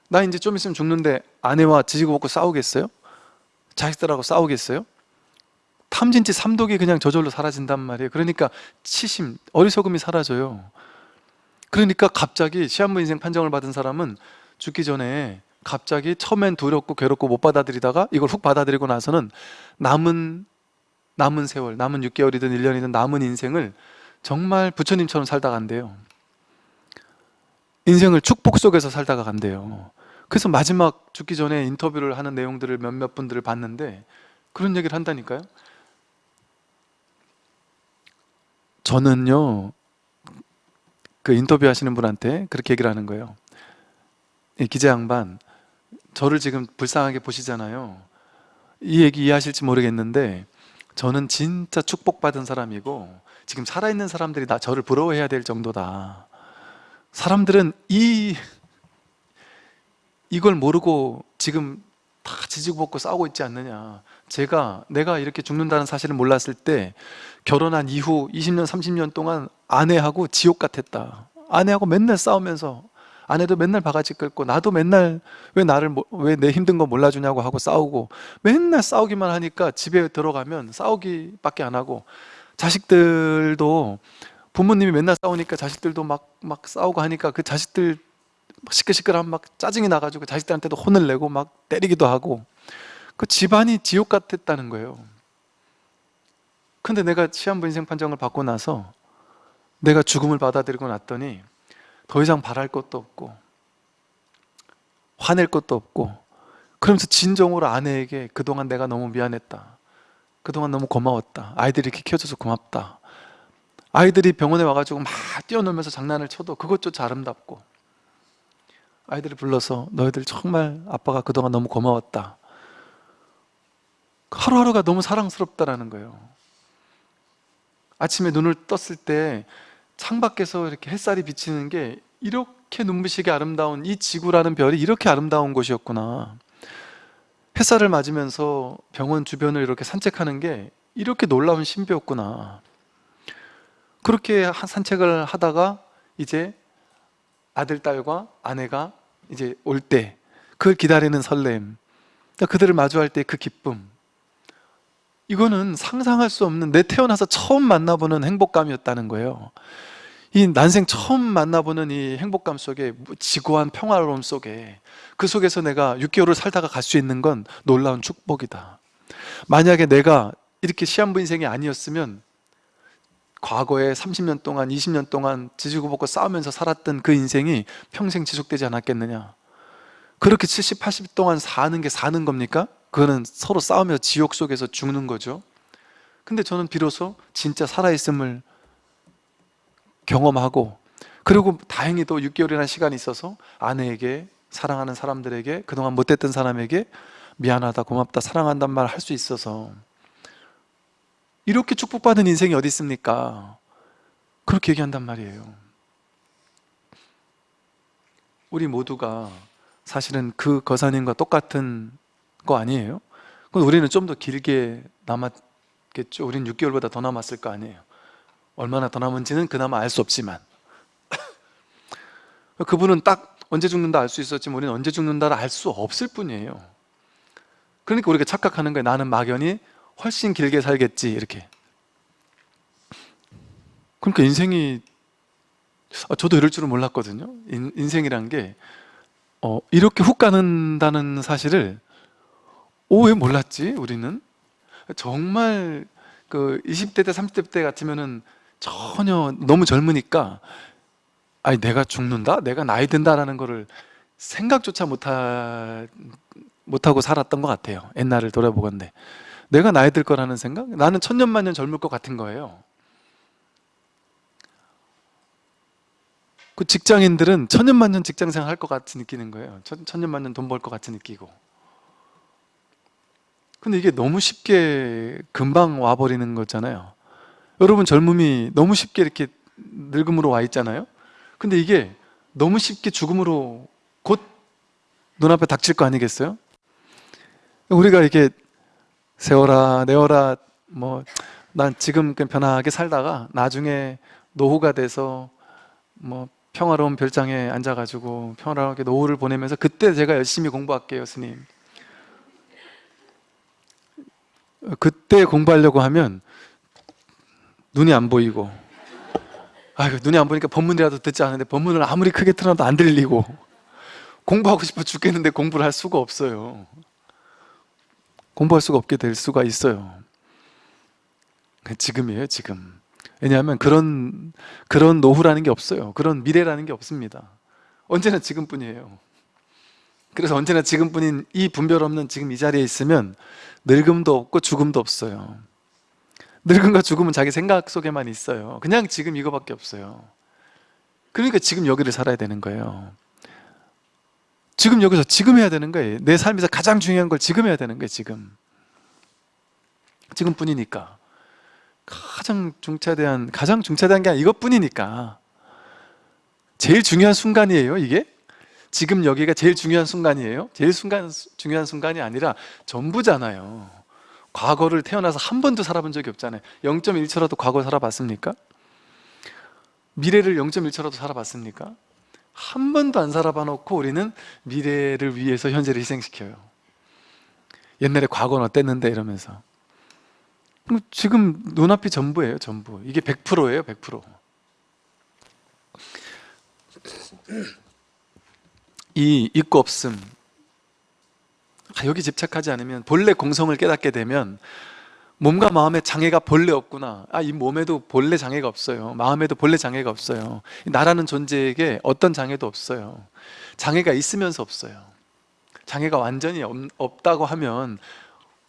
나 이제 좀 있으면 죽는데 아내와 지지고 볶고 싸우겠어요? 자식들하고 싸우겠어요? 탐진치 삼독이 그냥 저절로 사라진단 말이에요. 그러니까 치심, 어리석음이 사라져요. 그러니까 갑자기 시한부 인생 판정을 받은 사람은 죽기 전에 갑자기 처음엔 두렵고 괴롭고 못 받아들이다가 이걸 훅 받아들이고 나서는 남은 남은 세월, 남은 6개월이든 1년이든 남은 인생을 정말 부처님처럼 살다가 간대요. 인생을 축복 속에서 살다가 간대요 그래서 마지막 죽기 전에 인터뷰를 하는 내용들을 몇몇 분들을 봤는데 그런 얘기를 한다니까요. 저는요 그 인터뷰 하시는 분한테 그렇게 얘기를 하는 거예요. 이 기자 양반 저를 지금 불쌍하게 보시잖아요. 이 얘기 이해하실지 모르겠는데 저는 진짜 축복받은 사람이고 지금 살아있는 사람들이 나 저를 부러워해야 될 정도다. 사람들은 이 이걸 모르고 지금 다 지지고 볶고 싸우고 있지 않느냐. 제가 내가 이렇게 죽는다는 사실을 몰랐을 때 결혼한 이후 20년 30년 동안 아내하고 지옥 같았다. 아내하고 맨날 싸우면서 아내도 맨날 바가지 긁고 나도 맨날 왜 나를 왜 내 힘든 거 몰라주냐고 하고 싸우고 맨날 싸우기만 하니까 집에 들어가면 싸우기밖에 안 하고 자식들도 부모님이 맨날 싸우니까 자식들도 막 막 싸우고 하니까 그 자식들 막 시끌시끌하면 막 짜증이 나가지고 자식들한테도 혼을 내고 막 때리기도 하고 그 집안이 지옥 같았다는 거예요. 근데 내가 시한부 인생 판정을 받고 나서 내가 죽음을 받아들이고 났더니 더 이상 바랄 것도 없고 화낼 것도 없고 그러면서 진정으로 아내에게 그동안 내가 너무 미안했다. 그동안 너무 고마웠다. 아이들이 이렇게 키워줘서 고맙다. 아이들이 병원에 와가지고 막 뛰어놀면서 장난을 쳐도 그것조차 아름답고 아이들을 불러서 너희들 정말 아빠가 그동안 너무 고마웠다. 하루하루가 너무 사랑스럽다라는 거예요. 아침에 눈을 떴을 때 창밖에서 이렇게 햇살이 비치는 게 이렇게 눈부시게 아름다운 이 지구라는 별이 이렇게 아름다운 곳이었구나. 햇살을 맞으면서 병원 주변을 이렇게 산책하는 게 이렇게 놀라운 신비였구나. 그렇게 한- 산책을 하다가 이제 아들, 딸과 아내가 이제 올 때 그걸 기다리는 설렘. 그러니까 그들을 마주할 때 그 기쁨. 이거는 상상할 수 없는 내 태어나서 처음 만나보는 행복감이었다는 거예요. 이 난생 처음 만나보는 이 행복감 속에 지고한 평화로움 속에 그 속에서 내가 6개월을 살다가 갈 수 있는 건 놀라운 축복이다. 만약에 내가 이렇게 시한부 인생이 아니었으면 과거에 30년 동안 20년 동안 지지고 볶고 싸우면서 살았던 그 인생이 평생 지속되지 않았겠느냐 그렇게 70, 80 동안 사는 게 사는 겁니까? 그거는 서로 싸우며 지옥 속에서 죽는 거죠 근데 저는 비로소 진짜 살아있음을 경험하고 그리고 다행히도 6개월이라는 시간이 있어서 아내에게 사랑하는 사람들에게 그동안 못했던 사람에게 미안하다 고맙다 사랑한단 말 할 수 있어서 이렇게 축복받은 인생이 어디 있습니까? 그렇게 얘기한단 말이에요 우리 모두가 사실은 그 거사님과 똑같은 거 아니에요? 그럼 우리는 좀 더 길게 남았겠죠? 우리는 6개월보다 더 남았을 거 아니에요 얼마나 더 남은지는 그나마 알 수 없지만 그분은 딱 언제 죽는다 알 수 있었지만 우리는 언제 죽는다를 알 수 없을 뿐이에요 그러니까 우리가 착각하는 거예요 나는 막연히 훨씬 길게 살겠지 이렇게. 그러니까 인생이 아, 저도 이럴 줄은 몰랐거든요. 인, 인생이란 게 어, 이렇게 훅 가는다는 사실을 오 왜 몰랐지 우리는. 정말 그 20대 때 30대 때 같으면은 전혀 너무 젊으니까 아니 내가 죽는다? 내가 나이 든다라는 거를 생각조차 못하, 못하고 살았던 것 같아요. 옛날을 돌아보건데 내가 나이 들 거라는 생각? 나는 천년만년 젊을 것 같은 거예요. 그 직장인들은 천년만년 직장생활 할 것 같이 느끼는 거예요. 천, 천년만년 돈 벌 것 같이 느끼고. 근데 이게 너무 쉽게 금방 와버리는 거잖아요. 여러분 젊음이 너무 쉽게 이렇게 늙음으로 와 있잖아요. 근데 이게 너무 쉽게 죽음으로 곧 눈앞에 닥칠 거 아니겠어요? 우리가 이렇게 세워라 내어라 뭐 난 지금 그냥 편하게 살다가 나중에 노후가 돼서 뭐 평화로운 별장에 앉아가지고 평화롭게 노후를 보내면서 그때 제가 열심히 공부할게요 스님. 그때 공부하려고 하면 눈이 안 보이고. 아이고 눈이 안 보니까 법문이라도 듣지 않는데 법문을 아무리 크게 틀어도 안 들리고. 공부하고 싶어 죽겠는데 공부를 할 수가 없어요 공부할 수가 없게 될 수가 있어요. 지금이에요 지금. 왜냐하면 그런 그런 노후라는 게 없어요. 그런 미래라는 게 없습니다. 언제나 지금뿐이에요. 그래서 언제나 지금뿐인 이 분별 없는 지금 이 자리에 있으면 늙음도 없고 죽음도 없어요. 늙음과 죽음은 자기 생각 속에만 있어요. 그냥 지금 이거밖에 없어요. 그러니까 지금 여기를 살아야 되는 거예요 지금 여기서 지금 해야 되는 거예요. 내 삶에서 가장 중요한 걸 지금 해야 되는 거예요 지금. 지금뿐이니까. 가장 중차대한 가장 중차대한 게 이것뿐이니까. 제일 중요한 순간이에요 이게? 지금 여기가 제일 중요한 순간이에요? 제일 순간, 중요한 순간이 아니라 전부잖아요. 과거를 태어나서 한 번도 살아본 적이 없잖아요. 0.1초라도 과거 살아봤습니까? 미래를 0.1초라도 살아봤습니까? 한 번도 안 살아봐 놓고 우리는 미래를 위해서 현재를 희생시켜요. 옛날에 과거는 어땠는데 이러면서. 지금 눈앞이 전부예요 전부. 이게 100%예요 100%이 있고 없음. 아, 여기 집착하지 않으면 본래 공성을 깨닫게 되면 몸과 마음에 장애가 본래 없구나. 아, 이 몸에도 본래 장애가 없어요. 마음에도 본래 장애가 없어요. 나라는 존재에게 어떤 장애도 없어요. 장애가 있으면서 없어요. 장애가 완전히 없, 다고 하면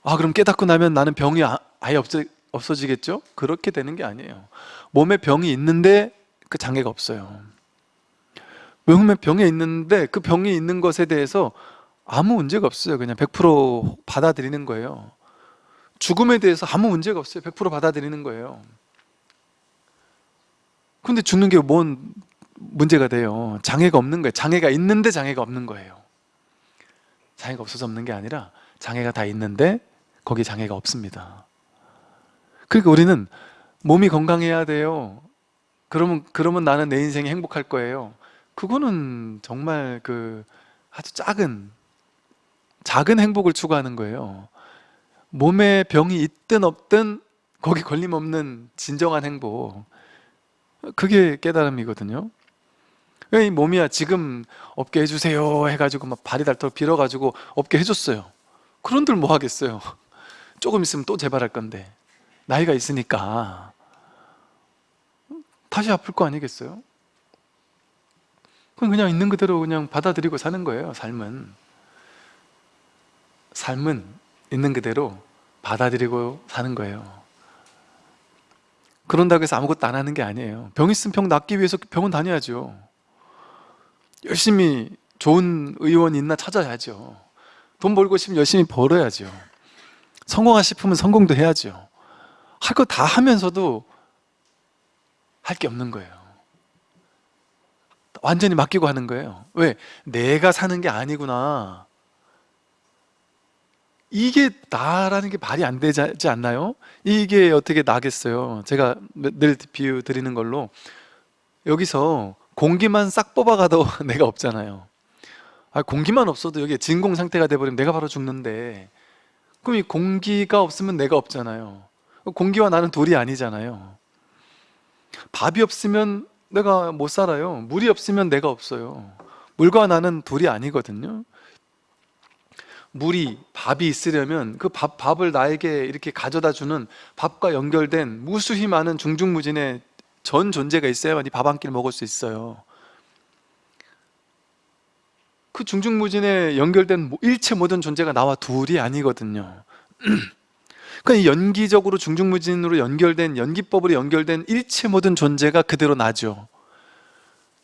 아 그럼 깨닫고 나면 나는 병이 아, 아예 없어, 없어지겠죠? 그렇게 되는 게 아니에요. 몸에 병이 있는데 그 장애가 없어요. 몸에 병이 있는데 그 병이 있는 것에 대해서 아무 문제가 없어요. 그냥 100% 받아들이는 거예요 죽음에 대해서 아무 문제가 없어요. 100% 받아들이는 거예요. 근데 죽는 게 뭔 문제가 돼요? 장애가 없는 거예요. 장애가 있는데 장애가 없는 거예요. 장애가 없어서 없는 게 아니라 장애가 다 있는데 거기 장애가 없습니다. 그러니까 우리는 몸이 건강해야 돼요. 그러면, 그러면 나는 내 인생이 행복할 거예요. 그거는 정말 그 아주 작은 작은 행복을 추구하는 거예요 몸에 병이 있든 없든 거기 걸림없는 진정한 행복 그게 깨달음이거든요. 이 몸이야 지금 없게 해주세요 해가지고 막 발이 닳도록 빌어가지고 없게 해줬어요. 그런들 뭐 하겠어요? 조금 있으면 또 재발할 건데. 나이가 있으니까. 다시 아플 거 아니겠어요? 그럼 그냥 있는 그대로 그냥 받아들이고 사는 거예요 삶은. 삶은 있는 그대로 받아들이고 사는 거예요. 그런다고 해서 아무것도 안 하는 게 아니에요. 병 있으면 병 낫기 위해서 병원 다녀야죠. 열심히 좋은 의원 있나 찾아야죠. 돈 벌고 싶으면 열심히 벌어야죠. 성공하고 싶으면 성공도 해야죠. 할 거 다 하면서도 할 게 없는 거예요. 완전히 맡기고 하는 거예요. 왜? 내가 사는 게 아니구나 이게 나라는 게 말이 안 되지 않나요? 이게 어떻게 나겠어요? 제가 늘 비유 드리는 걸로. 여기서 공기만 싹 뽑아가도 내가 없잖아요. 아, 공기만 없어도 여기 진공 상태가 돼버리면 내가 바로 죽는데. 그럼 이 공기가 없으면 내가 없잖아요. 공기와 나는 둘이 아니잖아요. 밥이 없으면 내가 못 살아요. 물이 없으면 내가 없어요. 물과 나는 둘이 아니거든요 물이 밥이 있으려면 그 밥, 밥을 나에게 이렇게 가져다 주는 밥과 연결된 무수히 많은 중중무진의 전 존재가 있어야만 이 밥 한 끼를 먹을 수 있어요. 그 중중무진에 연결된 일체 모든 존재가 나와 둘이 아니거든요. 그러니까 연기적으로 중중무진으로 연결된 연기법으로 연결된 일체 모든 존재가 그대로 나죠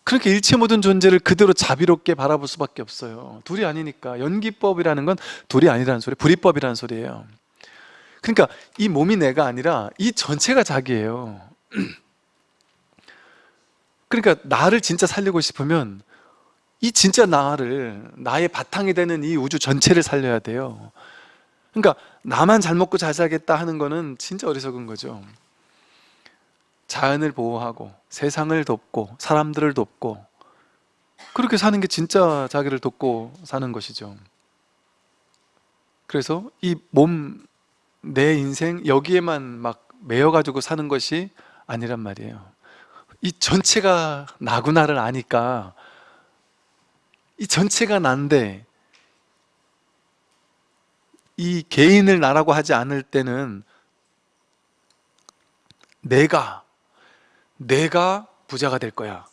그렇게 일체 모든 존재를 그대로 자비롭게 바라볼 수밖에 없어요. 둘이 아니니까. 연기법이라는 건 둘이 아니라는 소리 불이법이라는 소리예요. 그러니까 이 몸이 내가 아니라 이 전체가 자기예요. 그러니까 나를 진짜 살리고 싶으면 이 진짜 나를 나의 바탕이 되는 이 우주 전체를 살려야 돼요. 그러니까 나만 잘 먹고 잘 살겠다 하는 거는 진짜 어리석은 거죠 자연을 보호하고 세상을 돕고 사람들을 돕고 그렇게 사는 게 진짜 자기를 돕고 사는 것이죠. 그래서 이 몸, 내 인생 여기에만 막 매여가지고 사는 것이 아니란 말이에요. 이 전체가 나구나를 아니까 이 전체가 난데 이 개인을 나라고 하지 않을 때는 내가 내가 부자가 될 거야.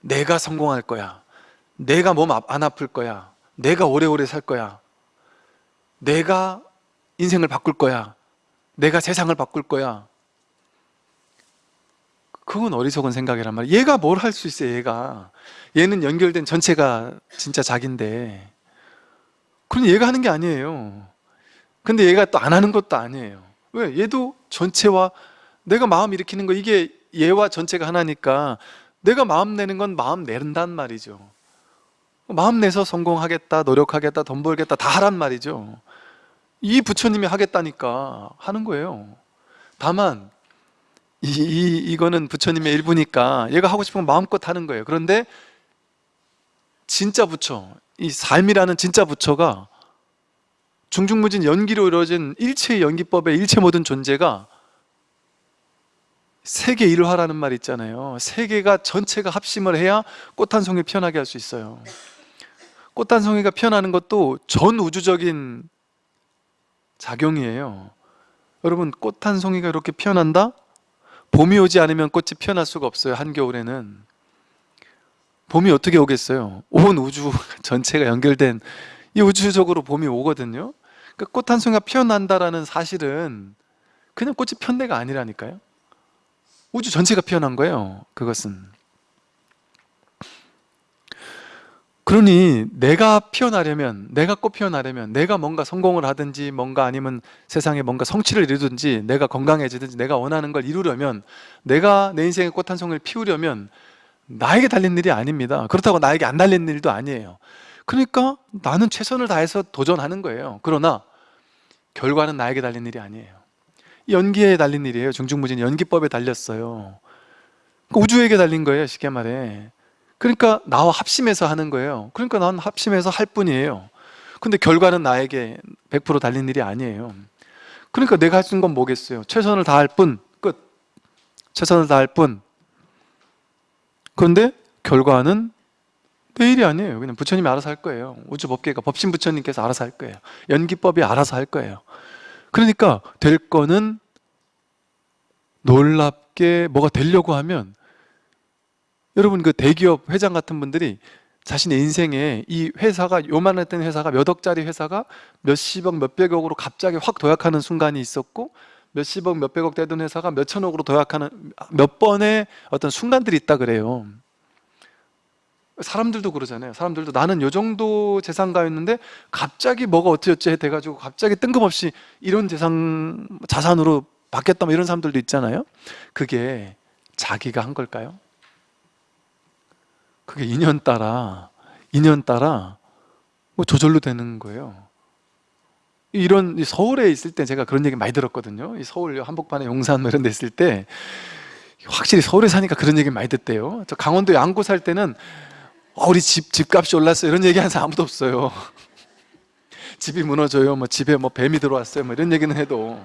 내가 성공할 거야. 내가 몸 안 아플 거야. 내가 오래오래 살 거야. 내가 인생을 바꿀 거야. 내가 세상을 바꿀 거야. 그건 어리석은 생각이란 말이야. 얘가 뭘 할 수 있어 얘가. 얘는 연결된 전체가 진짜 자기인데. 그럼 얘가 하는 게 아니에요. 근데 얘가 또 안 하는 것도 아니에요. 왜? 얘도 전체와 내가 마음 일으키는 거 이게 얘와 전체가 하나니까 내가 마음 내는 건 마음 내른단 말이죠. 마음 내서 성공하겠다 노력하겠다 돈 벌겠다 다 하란 말이죠. 이 부처님이 하겠다니까 하는 거예요. 다만 이, 이, 이거는 부처님의 일부니까 얘가 하고 싶은 건 마음껏 하는 거예요. 그런데 진짜 부처 이 삶이라는 진짜 부처가 중중무진 연기로 이루어진 일체의 연기법의 일체 모든 존재가 세계 일화라는 말 있잖아요. 세계가 전체가 합심을 해야 꽃 한 송이 피어나게 할 수 있어요. 꽃 한 송이가 피어나는 것도 전 우주적인 작용이에요. 여러분 꽃 한 송이가 이렇게 피어난다? 봄이 오지 않으면 꽃이 피어날 수가 없어요 한겨울에는. 봄이 어떻게 오겠어요? 온 우주 전체가 연결된 이 우주적으로 봄이 오거든요. 그러니까 꽃 한 송이가 피어난다라는 사실은 그냥 꽃이 편대가 아니라니까요 우주 전체가 피어난 거예요 그것은. 그러니 내가 피어나려면 내가 꽃 피어나려면 내가 뭔가 성공을 하든지 뭔가 아니면 세상에 뭔가 성취를 이루든지 내가 건강해지든지 내가 원하는 걸 이루려면 내가 내 인생의 꽃 한 송이를 피우려면 나에게 달린 일이 아닙니다. 그렇다고 나에게 안 달린 일도 아니에요. 그러니까 나는 최선을 다해서 도전하는 거예요. 그러나 결과는 나에게 달린 일이 아니에요 연기에 달린 일이에요. 중중무진 연기법에 달렸어요. 그러니까 우주에게 달린 거예요 쉽게 말해. 그러니까 나와 합심해서 하는 거예요. 그러니까 난 합심해서 할 뿐이에요. 근데 결과는 나에게 100% 달린 일이 아니에요. 그러니까 내가 할 수 있는 건 뭐겠어요? 최선을 다할 뿐 끝. 최선을 다할 뿐. 그런데 결과는 내 일이 아니에요. 그냥 부처님이 알아서 할 거예요. 우주법계가 법신 부처님께서 알아서 할 거예요. 연기법이 알아서 할 거예요 그러니까 될 거는 놀랍게 뭐가 되려고 하면 여러분 그 대기업 회장 같은 분들이 자신의 인생에 이 회사가 요만했던 회사가 몇 억짜리 회사가 몇십억 몇백억으로 갑자기 확 도약하는 순간이 있었고 몇십억 몇백억 되던 회사가 몇천억으로 도약하는 몇 번의 어떤 순간들이 있다 그래요 사람들도 그러잖아요. 사람들도 나는 요 정도 재산가였는데 갑자기 뭐가 어찌어찌 돼가지고 갑자기 뜬금없이 이런 재산 자산으로 바뀌었다 뭐 이런 사람들도 있잖아요. 그게 자기가 한 걸까요? 그게 인연 따라 인연 따라 뭐 저절로 되는 거예요. 이런 이 서울에 있을 때 제가 그런 얘기 많이 들었거든요. 이 서울 한복판에 용산 뭐 이런 데 있을 때 확실히 서울에 사니까 그런 얘기 많이 듣대요. 저 강원도 양구 살 때는 어, 우리 집 집값이 올랐어요. 이런 얘기 하는 사람 아무도 없어요. 집이 무너져요. 뭐 집에 뭐 뱀이 들어왔어요. 뭐 이런 얘기는 해도.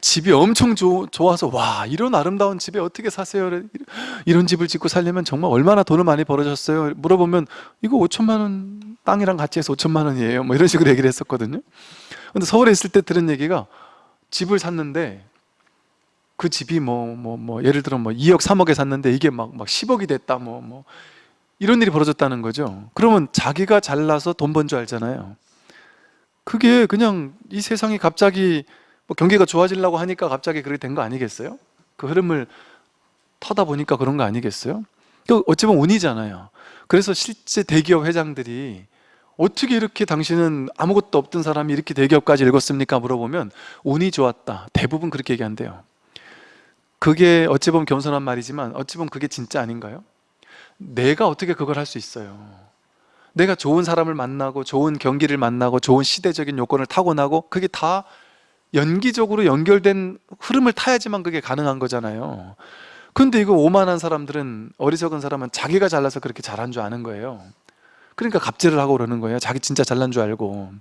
집이 엄청 조- 좋아서 와 이런 아름다운 집에 어떻게 사세요? 이런 집을 짓고 살려면 정말 얼마나 돈을 많이 벌어졌어요? 물어보면 이거 5천만 원 땅이랑 같이 해서 5천만 원이에요. 뭐 이런 식으로 얘기를 했었거든요. 근데 서울에 있을 때 들은 얘기가 집을 샀는데 그 집이 뭐 뭐 뭐 예를 들어 뭐 2억 3억에 샀는데 이게 막 막 10억이 됐다 뭐 뭐 이런 일이 벌어졌다는 거죠 그러면 자기가 잘나서 돈 번 줄 알잖아요 그게 그냥 이 세상이 갑자기 뭐 경기가 좋아지려고 하니까 갑자기 그렇게 된 거 아니겠어요? 그 흐름을 타다 보니까 그런 거 아니겠어요? 그 어찌 보면 운이잖아요 그래서 실제 대기업 회장들이 어떻게 이렇게 당신은 아무것도 없던 사람이 이렇게 대기업까지 읽었습니까? 물어보면 운이 좋았다 대부분 그렇게 얘기한대요 그게 어찌 보면 겸손한 말이지만 어찌 보면 그게 진짜 아닌가요? 내가 어떻게 그걸 할 수 있어요? 내가 좋은 사람을 만나고 좋은 경기를 만나고 좋은 시대적인 요건을 타고나고 그게 다 연기적으로 연결된 흐름을 타야지만 그게 가능한 거잖아요. 근데 이거 오만한 사람들은 어리석은 사람은 자기가 잘나서 그렇게 잘한 줄 아는 거예요. 그러니까 갑질을 하고 그러는 거예요. 자기 진짜 잘난 줄 알고.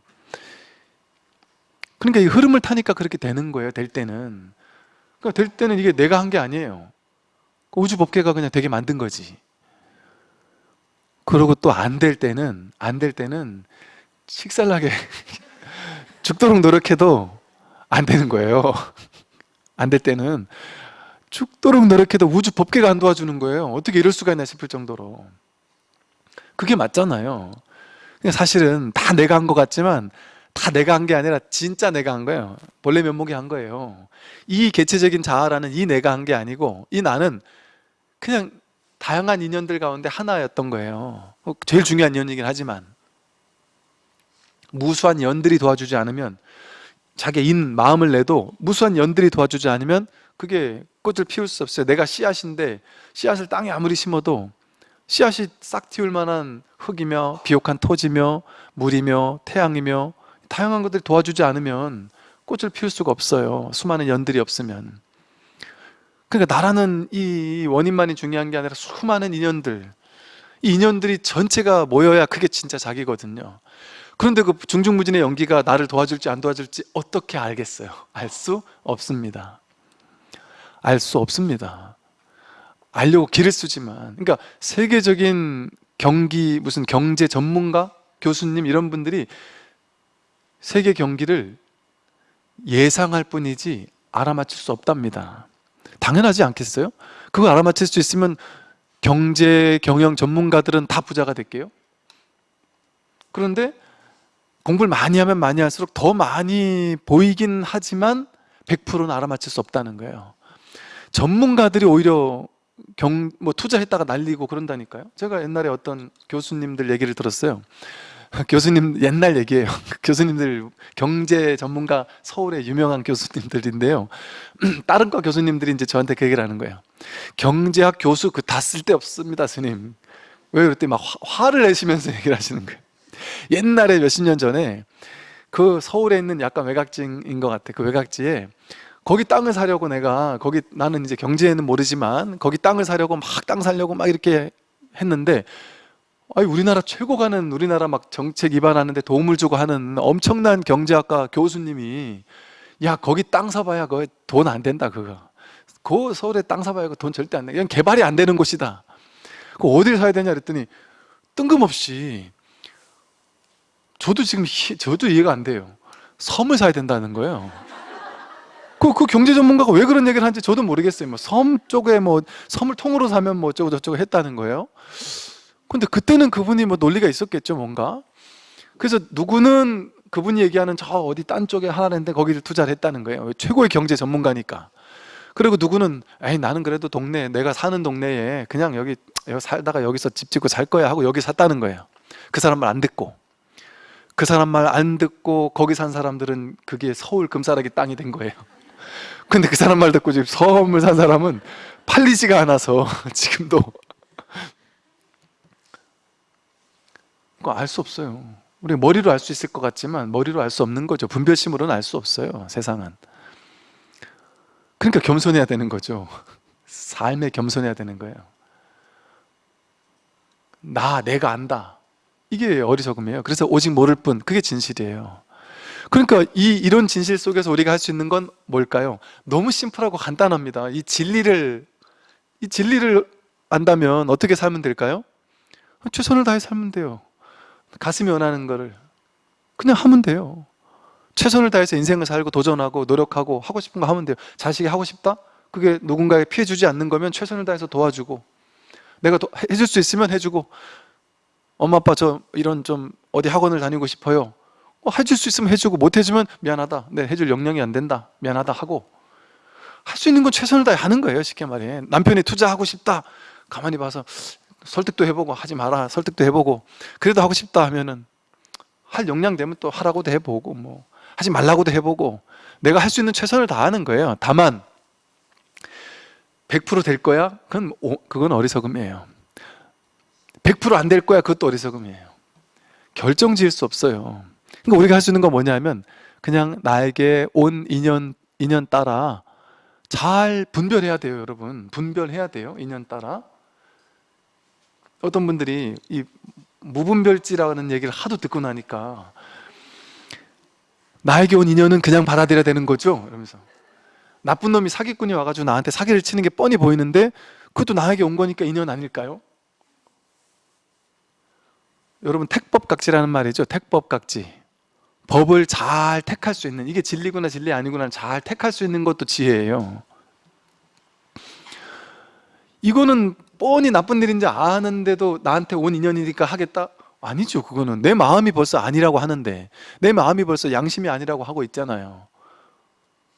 그러니까 이 흐름을 타니까 그렇게 되는 거예요 될 때는 그러니까 될 때는 이게 내가 한 게 아니에요. 우주 법계가 그냥 되게 만든 거지. 그러고 또 안 될 때는 안 될 때는 식살나게 죽도록 노력해도 안 되는 거예요. 안 될 때는 죽도록 노력해도 우주 법계가 안 도와주는 거예요. 어떻게 이럴 수가 있나 싶을 정도로. 그게 맞잖아요. 사실은 다 내가 한 것 같지만 다 내가 한 게 아니라 진짜 내가 한 거예요. 본래 면목이 한 거예요. 이 개체적인 자아라는 이 내가 한 게 아니고 이 나는 그냥 다양한 인연들 가운데 하나였던 거예요. 어, 제일 중요한 인연이긴 하지만 무수한 연들이 도와주지 않으면 자기 인 마음을 내도 무수한 연들이 도와주지 않으면 그게 꽃을 피울 수 없어요. 내가 씨앗인데 씨앗을 땅에 아무리 심어도 씨앗이 싹 틔울 만한 흙이며 비옥한 토지며 물이며 태양이며 다양한 것들이 도와주지 않으면 꽃을 피울 수가 없어요. 수많은 연들이 없으면. 그러니까 나라는 이 원인만이 중요한 게 아니라 수많은 인연들. 이 인연들이 전체가 모여야 그게 진짜 자기거든요. 그런데 그 중중무진의 연기가 나를 도와줄지 안 도와줄지 어떻게 알겠어요? 알 수 없습니다. 알 수 없습니다. 알려고 길을 쓰지만. 그러니까 세계적인 경기 무슨 경제 전문가 교수님 이런 분들이 세계 경기를 예상할 뿐이지 알아맞힐 수 없답니다. 당연하지 않겠어요? 그걸 알아맞힐 수 있으면 경제 경영 전문가들은 다 부자가 될게요. 그런데 공부를 많이 하면 많이 할수록 더 많이 보이긴 하지만 100%는 알아맞힐 수 없다는 거예요. 전문가들이 오히려 경, 뭐 투자했다가 날리고 그런다니까요. 제가 옛날에 어떤 교수님들 얘기를 들었어요 교수님 옛날 얘기예요. 교수님들 경제 전문가 서울의 유명한 교수님들인데요. 다른 과 교수님들이 이제 저한테 그 얘기를 하는 거예요. 경제학 교수 그 다 쓸데없습니다 스님. 왜 그랬더니 막 화, 를 내시면서 얘기를 하시는 거예요. 옛날에 몇십 년 전에 그 서울에 있는 약간 외곽지인 것 같아. 그 외곽지에 거기 땅을 사려고 내가 거기 나는 이제 경제에는 모르지만 거기 땅을 사려고 막 땅 사려고 막 이렇게 했는데 아니 우리나라 최고 가는 우리나라 막 정책 입안하는데 도움을 주고 하는 엄청난 경제학과 교수님이 야 거기 땅 사봐야 그거 돈안 된다 그거 그 서울에 땅 사봐야 그거 돈 절대 안 돼. 그냥 개발이 안 되는 곳이다 그 어디를 사야 되냐 그랬더니 뜬금없이 저도 지금 희- 저도 이해가 안 돼요 섬을 사야 된다는 거예요 그 그, 그 경제 전문가가 왜 그런 얘기를 하는지 저도 모르겠어요. 뭐 섬 쪽에 뭐 섬을 통으로 사면 뭐 어쩌고 저쩌고 했다는 거예요. 근데 그때는 그분이 뭐 논리가 있었겠죠, 뭔가. 그래서 누구는 그분이 얘기하는 저 어디 딴 쪽에 하나인데 거기를 투자를 했다는 거예요. 최고의 경제 전문가니까. 그리고 누구는 에이 나는 그래도 동네 내가 사는 동네에 그냥 여기 여기 살다가 여기서 집 짓고 살 거야 하고 여기 샀다는 거예요. 그 사람 말 안 듣고 그 사람 말 안 듣고 거기 산 사람들은 그게 서울 금사라기 땅이 된 거예요. 근데 그 사람 말 듣고 지금 서울을 산 사람은 팔리지가 않아서 지금도 그거 알 수 없어요. 우리 머리로 알 수 있을 것 같지만 머리로 알 수 없는 거죠. 분별심으로는 알 수 없어요. 세상은. 그러니까 겸손해야 되는 거죠. 삶에 겸손해야 되는 거예요. 나, 내가 안다. 이게 어리석음이에요. 그래서 오직 모를 뿐, 그게 진실이에요. 그러니까 이 이런 진실 속에서 우리가 할 수 있는 건 뭘까요? 너무 심플하고 간단합니다. 이 진리를 이 진리를 안다면 어떻게 살면 될까요? 최선을 다해 살면 돼요. 가슴이 원하는 거를 그냥 하면 돼요. 최선을 다해서 인생을 살고 도전하고 노력하고 하고 싶은 거 하면 돼요. 자식이 하고 싶다? 그게 누군가에 피해 주지 않는 거면 최선을 다해서 도와주고 내가 도, 해줄 수 있으면 해주고 엄마 아빠 저 이런 좀 어디 학원을 다니고 싶어요. 어, 해줄 수 있으면 해주고 못 해주면 미안하다. 네, 해줄 역량이 안 된다. 미안하다 하고 할 수 있는 건 최선을 다해 하는 거예요. 쉽게 말해. 남편이 투자하고 싶다. 가만히 봐서 설득도 해보고 하지 마라. 설득도 해보고 그래도 하고 싶다 하면은 할 역량 되면 또 하라고도 해보고 뭐 하지 말라고도 해보고 내가 할 수 있는 최선을 다하는 거예요. 다만 100%될 거야? 그건 오- 그건 어리석음이에요. 100%안 될 거야? 그것도 어리석음이에요. 결정 지을 수 없어요. 그러니까 우리가 할 수 있는 건 뭐냐면 그냥 나에게 온 인연 인연 따라 잘 분별해야 돼요, 여러분. 분별해야 돼요. 인연 따라. 어떤 분들이 이 무분별지라는 얘기를 하도 듣고 나니까 나에게 온 인연은 그냥 받아들여야 되는 거죠? 이러면서 나쁜 놈이 사기꾼이 와가지고 나한테 사기를 치는 게 뻔히 보이는데 그것도 나에게 온 거니까 인연 아닐까요? 여러분 택법각지라는 말이죠 택법각지 법을 잘 택할 수 있는 이게 진리구나 진리 아니구나 잘 택할 수 있는 것도 지혜예요 이거는 뻔히 나쁜 일인지 아는데도 나한테 온 인연이니까 하겠다? 아니죠 그거는. 내 마음이 벌써 아니라고 하는데. 내 마음이 벌써 양심이 아니라고 하고 있잖아요.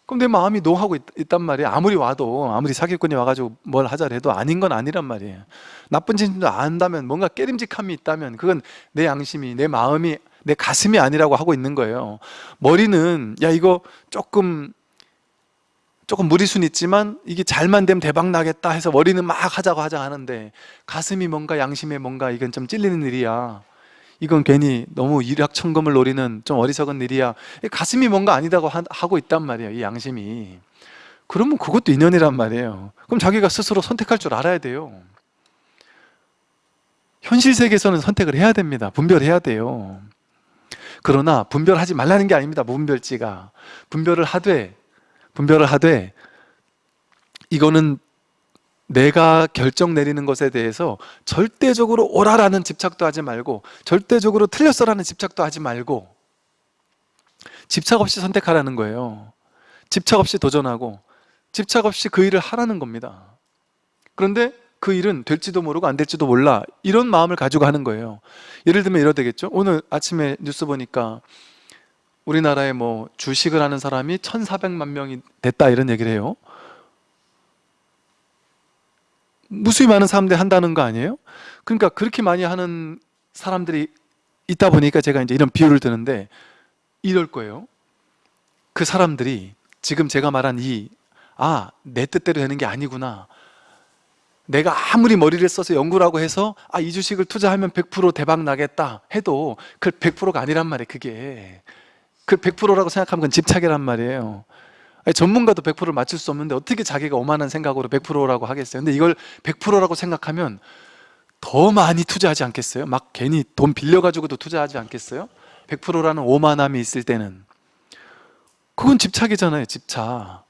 그럼 내 마음이 노하고 있, 단 말이에요. 아무리 와도 아무리 사기꾼이 와가지고 뭘 하자 해도 아닌 건 아니란 말이에요. 나쁜 짓도 안다면 뭔가 깨림직함이 있다면 그건 내 양심이 내 마음이 내 가슴이 아니라고 하고 있는 거예요. 머리는 야 이거 조금 조금 무리순 있지만 이게 잘만 되면 대박 나겠다 해서 머리는 막 하자고 하자 하는데 가슴이 뭔가 양심에 뭔가 이건 좀 찔리는 일이야. 이건 괜히 너무 일확천금을 노리는 좀 어리석은 일이야. 가슴이 뭔가 아니다고 하- 하고 있단 말이에요 이 양심이. 그러면 그것도 인연이란 말이에요. 그럼 자기가 스스로 선택할 줄 알아야 돼요. 현실 세계에서는 선택을 해야 됩니다. 분별해야 돼요. 그러나 분별하지 말라는 게 아닙니다 무분별지가. 분별을 하되 분별을 하되 이거는 내가 결정 내리는 것에 대해서 절대적으로 옳아라는 집착도 하지 말고 절대적으로 틀렸어라는 집착도 하지 말고 집착 없이 선택하라는 거예요. 집착 없이 도전하고 집착 없이 그 일을 하라는 겁니다. 그런데 그 일은 될지도 모르고 안 될지도 몰라 이런 마음을 가지고 하는 거예요. 예를 들면 이러 되겠죠? 오늘 아침에 뉴스 보니까 우리나라에 뭐 주식을 하는 사람이 1400만 명이 됐다 이런 얘기를 해요. 무수히 많은 사람들이 한다는 거 아니에요? 그러니까 그렇게 많이 하는 사람들이 있다 보니까 제가 이제 이런 비유를 드는데 이럴 거예요. 그 사람들이 지금 제가 말한 이 아, 내 뜻대로 되는 게 아니구나. 내가 아무리 머리를 써서 연구를 하고 해서 아, 이 주식을 투자하면 100% 대박 나겠다 해도 그 100%가 아니란 말이에요 그게 그 100%라고 생각하면 집착이란 말이에요. 아니, 전문가도 100%를 맞출 수 없는데 어떻게 자기가 오만한 생각으로 100%라고 하겠어요? 근데 이걸 100%라고 생각하면 더 많이 투자하지 않겠어요? 막 괜히 돈 빌려가지고도 투자하지 않겠어요? 100%라는 오만함이 있을 때는. 그건 집착이잖아요 집착.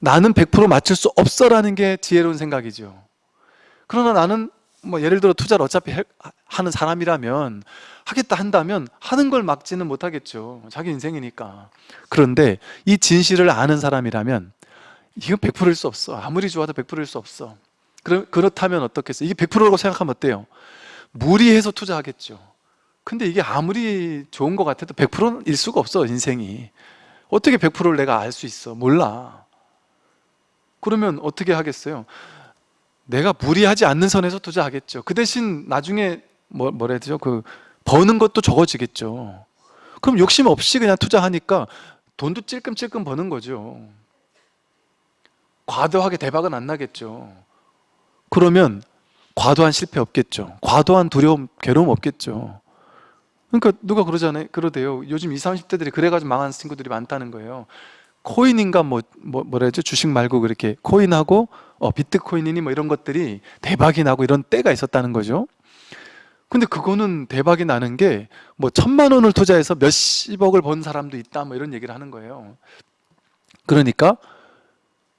나는 100% 맞출 수 없어라는 게 지혜로운 생각이죠. 그러나 나는 뭐 예를 들어 투자를 어차피 해- 하는 사람이라면 하겠다 한다면 하는 걸 막지는 못하겠죠. 자기 인생이니까. 그런데 이 진실을 아는 사람이라면 이건 100%일 수 없어. 아무리 좋아도 100%일 수 없어. 그럼 그렇다면 어떻겠어요? 이게 100%라고 생각하면 어때요? 무리해서 투자하겠죠. 근데 이게 아무리 좋은 것 같아도 100%일 수가 없어 인생이. 어떻게 100%를 내가 알 수 있어? 몰라. 그러면 어떻게 하겠어요? 내가 무리하지 않는 선에서 투자하겠죠. 그 대신 나중에 뭐, 뭐라 해야 되죠? 그 버는 것도 적어지겠죠. 그럼 욕심 없이 그냥 투자하니까 돈도 찔끔찔끔 버는 거죠. 과도하게 대박은 안 나겠죠. 그러면 과도한 실패 없겠죠. 과도한 두려움, 괴로움 없겠죠. 그러니까 누가 그러잖아요. 그러대요. 요즘 20, 30대들이 그래가지고 망한 친구들이 많다는 거예요 코인인가 뭐, 뭐 뭐라 해야죠? 주식 말고 그렇게 코인하고 어, 비트코인이니 뭐 이런 것들이 대박이 나고 이런 때가 있었다는 거죠. 근데 그거는 대박이 나는 게 뭐 천만 원을 투자해서 몇십억을 번 사람도 있다 뭐 이런 얘기를 하는 거예요. 그러니까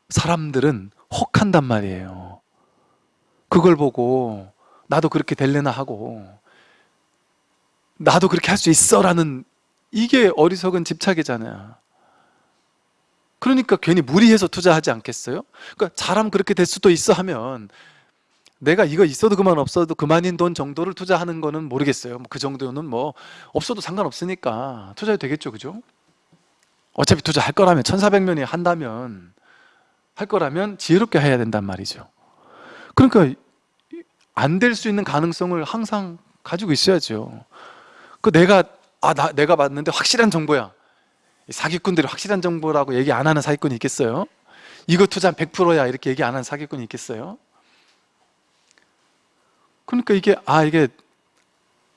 사람들은 혹한단 말이에요. 그걸 보고 나도 그렇게 될래나 하고 나도 그렇게 할 수 있어 라는 이게 어리석은 집착이잖아요 그러니까 괜히 무리해서 투자하지 않겠어요? 그러니까 잘하면 그렇게 될 수도 있어 하면 내가 이거 있어도 그만 없어도 그만인 돈 정도를 투자하는 거는 모르겠어요 뭐그 정도는 뭐 없어도 상관없으니까 투자해도 되겠죠 그죠? 어차피 투자할 거라면 1400명이 한다면 할 거라면 지혜롭게 해야 된단 말이죠 그러니까 안 될 수 있는 가능성을 항상 가지고 있어야죠 그 내가 아 나, 내가 봤는데 확실한 정보야 사기꾼들이 확실한 정보라고 얘기 안 하는 사기꾼이 있겠어요? 이거 투자한 100%야 이렇게 얘기 안 하는 사기꾼이 있겠어요? 그러니까 이게 아 이게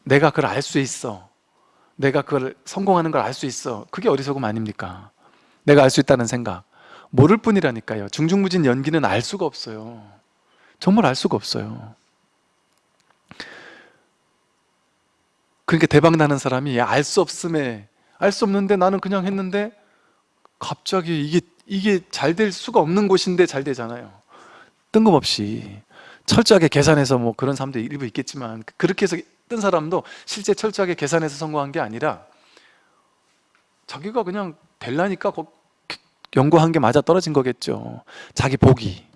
내가 그걸 알 수 있어 내가 그걸 성공하는 걸 알 수 있어 그게 어리석음 아닙니까? 내가 알 수 있다는 생각 모를 뿐이라니까요 중중무진 연기는 알 수가 없어요 정말 알 수가 없어요 그러니까 대박 나는 사람이 알 수 없음에 알 수 없는데 나는 그냥 했는데 갑자기 이게 이게 잘 될 수가 없는 곳인데 잘 되잖아요. 뜬금없이. 철저하게 계산해서 뭐 그런 사람도 일부 있겠지만 그렇게 해서 뜬 사람도 실제 철저하게 계산해서 성공한 게 아니라 자기가 그냥 될라니까 연구한 게 맞아 떨어진 거겠죠. 자기 복이.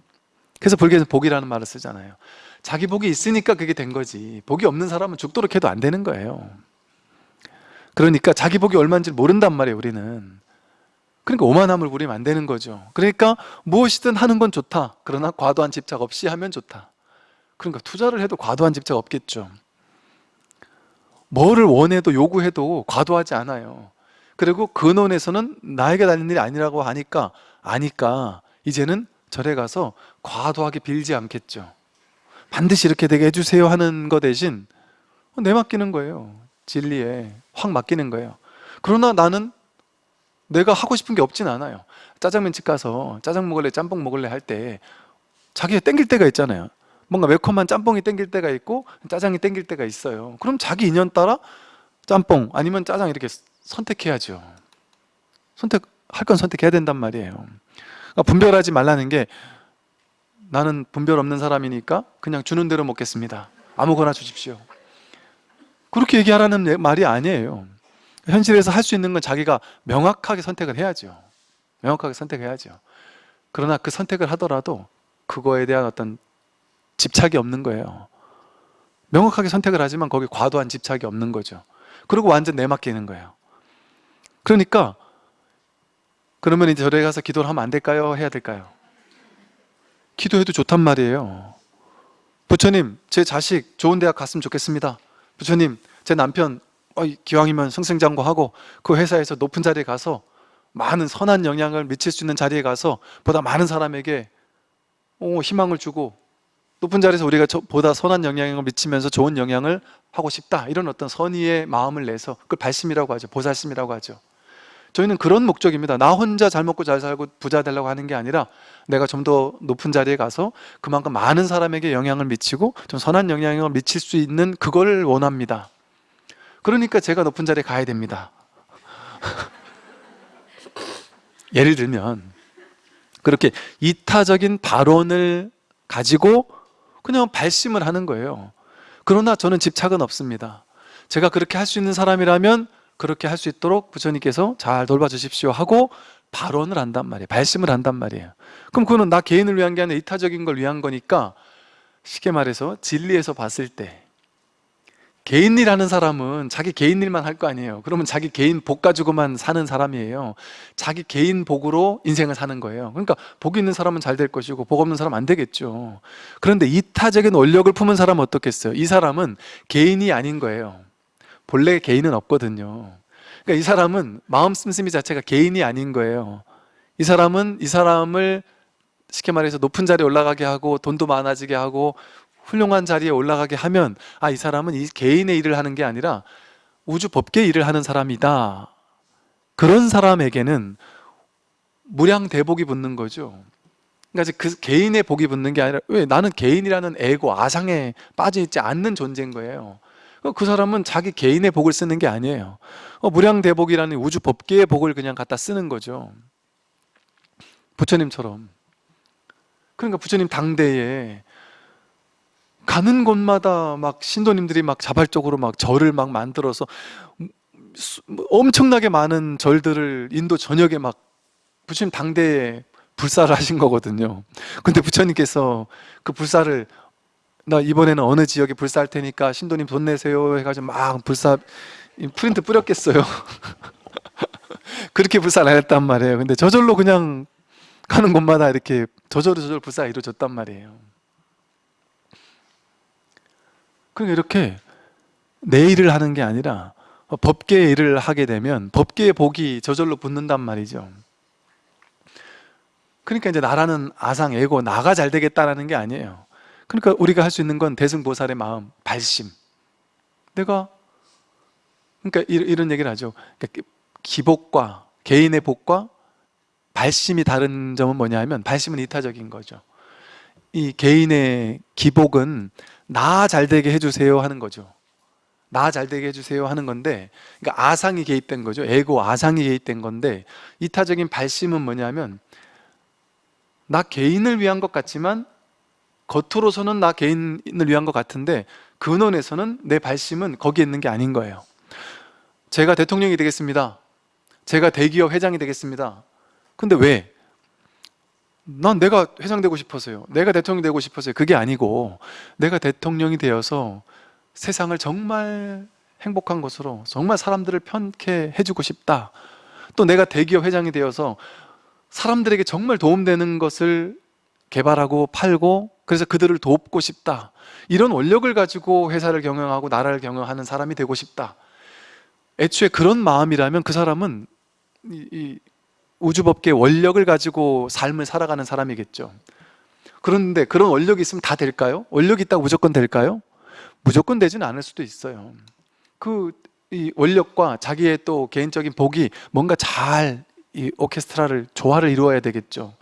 그래서 불교에서 복이라는 말을 쓰잖아요. 자기 복이 있으니까 그게 된 거지. 복이 없는 사람은 죽도록 해도 안 되는 거예요 그러니까 자기 복이 얼마인지 모른단 말이에요 우리는. 그러니까 오만함을 부리면 안 되는 거죠. 그러니까 무엇이든 하는 건 좋다. 그러나 과도한 집착 없이 하면 좋다. 그러니까 투자를 해도 과도한 집착 없겠죠. 뭐를 원해도 요구해도 과도하지 않아요. 그리고 근원에서는 나에게 달린 일이 아니라고 하니까 아니까 이제는 절에 가서 과도하게 빌지 않겠죠. 반드시 이렇게 되게 해주세요 하는 거 대신 내 맡기는 거예요 진리에 확 맡기는 거예요. 그러나 나는 내가 하고 싶은 게 없진 않아요. 짜장면집 가서 짜장 먹을래 짬뽕 먹을래 할 때 자기가 땡길 때가 있잖아요. 뭔가 매콤한 짬뽕이 땡길 때가 있고 짜장이 땡길 때가 있어요. 그럼 자기 인연 따라 짬뽕 아니면 짜장 이렇게 선택해야죠. 선택할 건 선택해야 된단 말이에요. 그러니까 분별하지 말라는 게 나는 분별 없는 사람이니까 그냥 주는 대로 먹겠습니다. 아무거나 주십시오 그렇게 얘기하라는 말이 아니에요. 현실에서 할 수 있는 건 자기가 명확하게 선택을 해야죠. 명확하게 선택해야죠. 그러나 그 선택을 하더라도 그거에 대한 어떤 집착이 없는 거예요. 명확하게 선택을 하지만 거기 과도한 집착이 없는 거죠. 그리고 완전 내맡기는 거예요. 그러니까 그러면 이제 절에 가서 기도를 하면 안 될까요? 해야 될까요? 기도해도 좋단 말이에요. 부처님 제 자식 좋은 대학 갔으면 좋겠습니다 부처님 제 남편 어, 기왕이면 승승장구하고 그 회사에서 높은 자리에 가서 많은 선한 영향을 미칠 수 있는 자리에 가서 보다 많은 사람에게 어, 희망을 주고 높은 자리에서 우리가 보다 선한 영향을 미치면서 좋은 영향을 하고 싶다. 이런 어떤 선의의 마음을 내서 그걸 발심이라고 하죠. 보살심이라고 하죠 저희는 그런 목적입니다. 나 혼자 잘 먹고 잘 살고 부자 되려고 하는 게 아니라 내가 좀 더 높은 자리에 가서 그만큼 많은 사람에게 영향을 미치고 좀 선한 영향을 미칠 수 있는 그걸 원합니다. 그러니까 제가 높은 자리에 가야 됩니다. 예를 들면 그렇게 이타적인 발언을 가지고 그냥 발심을 하는 거예요. 그러나 저는 집착은 없습니다. 제가 그렇게 할 수 있는 사람이라면 그렇게 할 수 있도록 부처님께서 잘 돌봐주십시오 하고 발언을 한단 말이에요. 발심을 한단 말이에요. 그럼 그거는 나 개인을 위한 게 아니라 이타적인 걸 위한 거니까 쉽게 말해서 진리에서 봤을 때 개인 일 하는 사람은 자기 개인 일만 할 거 아니에요. 그러면 자기 개인 복 가지고만 사는 사람이에요. 자기 개인 복으로 인생을 사는 거예요. 그러니까 복 있는 사람은 잘 될 것이고 복 없는 사람은 안 되겠죠. 그런데 이타적인 원력을 품은 사람은 어떻겠어요? 이 사람은 개인이 아닌 거예요 본래 개인은 없거든요. 그러니까 이 사람은 마음 씀씀이 자체가 개인이 아닌 거예요. 이 사람은 이 사람을 쉽게 말해서 높은 자리에 올라가게 하고 돈도 많아지게 하고 훌륭한 자리에 올라가게 하면 아 이 사람은 이 개인의 일을 하는 게 아니라 우주 법계 일을 하는 사람이다. 그런 사람에게는 무량 대복이 붙는 거죠. 그러니까 그 개인의 복이 붙는 게 아니라 왜? 나는 개인이라는 에고 아상에 빠져 있지 않는 존재인 거예요 그 사람은 자기 개인의 복을 쓰는 게 아니에요. 어, 무량대복이라는 우주 법계의 복을 그냥 갖다 쓰는 거죠. 부처님처럼. 그러니까 부처님 당대에 가는 곳마다 막 신도님들이 막 자발적으로 막 절을 막 만들어서 수- 뭐 엄청나게 많은 절들을 인도 전역에 막 부처님 당대에 불사를 하신 거거든요. 근데 부처님께서 그 불사를 나 이번에는 어느 지역에 불사할 테니까 신도님 돈 내세요 해가지고 막 불사 이 프린트 뿌렸겠어요. 그렇게 불사를 안 했단 말이에요. 근데 저절로 그냥 가는 곳마다 이렇게 저절로 저절로 불사가 이루어졌단 말이에요. 그러니까 이렇게 내 일을 하는 게 아니라 법계의 일을 하게 되면 법계의 복이 저절로 붙는단 말이죠. 그러니까 이제 나라는 아상, 에고, 나가 잘 되겠다라는 게 아니에요 그러니까 우리가 할 수 있는 건 대승보살의 마음, 발심. 내가 그러니까 이- 이런 얘기를 하죠. 그러니까 기복과 개인의 복과 발심이 다른 점은 뭐냐 하면 발심은 이타적인 거죠. 이 개인의 기복은 나 잘되게 해주세요 하는 거죠. 나 잘되게 해주세요 하는 건데 그러니까 아상이 개입된 거죠. 에고 아상이 개입된 건데 이타적인 발심은 뭐냐면 나 개인을 위한 것 같지만 겉으로서는 나 개인을 위한 것 같은데 근원에서는 내 발심은 거기에 있는 게 아닌 거예요. 제가 대통령이 되겠습니다. 제가 대기업 회장이 되겠습니다. 근데 왜? 난 내가 회장 되고 싶어서요. 내가 대통령이 되고 싶어서요. 그게 아니고 내가 대통령이 되어서 세상을 정말 행복한 곳으로 정말 사람들을 편케 해주고 싶다. 또 내가 대기업 회장이 되어서 사람들에게 정말 도움되는 것을 개발하고 팔고 그래서 그들을 돕고 싶다. 이런 원력을 가지고 회사를 경영하고 나라를 경영하는 사람이 되고 싶다. 애초에 그런 마음이라면 그 사람은 이, 이 우주법계 원력을 가지고 삶을 살아가는 사람이겠죠. 그런데 그런 원력이 있으면 다 될까요? 원력이 있다고 무조건 될까요? 무조건 되지는 않을 수도 있어요. 그 이 원력과 자기의 또 개인적인 복이 뭔가 잘 이 오케스트라를 조화를 이루어야 되겠죠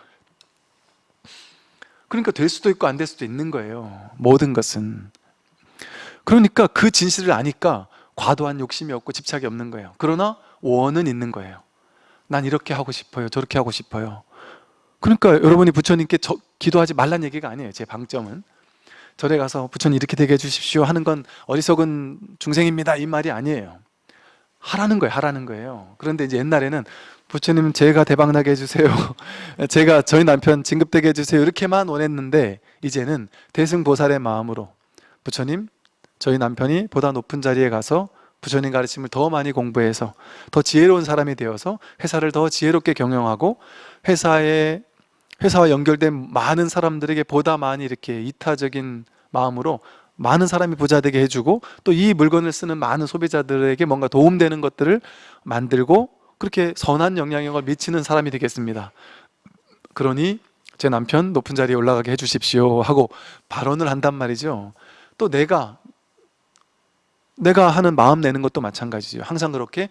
그러니까 될 수도 있고 안 될 수도 있는 거예요. 모든 것은. 그러니까 그 진실을 아니까 과도한 욕심이 없고 집착이 없는 거예요. 그러나 원은 있는 거예요. 난 이렇게 하고 싶어요. 저렇게 하고 싶어요. 그러니까 여러분이 부처님께 저, 기도하지 말란 얘기가 아니에요. 제 방점은. 절에 가서 부처님 이렇게 되게 해주십시오 하는 건 어리석은 중생입니다. 이 말이 아니에요. 하라는 거예요. 하라는 거예요. 그런데 이제 옛날에는 부처님 제가 대박나게 해주세요. 제가 저희 남편 진급되게 해주세요. 이렇게만 원했는데 이제는 대승보살의 마음으로 부처님 저희 남편이 보다 높은 자리에 가서 부처님 가르침을 더 많이 공부해서 더 지혜로운 사람이 되어서 회사를 더 지혜롭게 경영하고 회사에 회사와 연결된 많은 사람들에게 보다 많이 이렇게 이타적인 마음으로 많은 사람이 부자 되게 해주고 또 이 물건을 쓰는 많은 소비자들에게 뭔가 도움되는 것들을 만들고 그렇게 선한 영향력을 미치는 사람이 되겠습니다. 그러니 제 남편 높은 자리에 올라가게 해주십시오 하고 발언을 한단 말이죠. 또 내가 내가 하는 마음 내는 것도 마찬가지죠. 항상 그렇게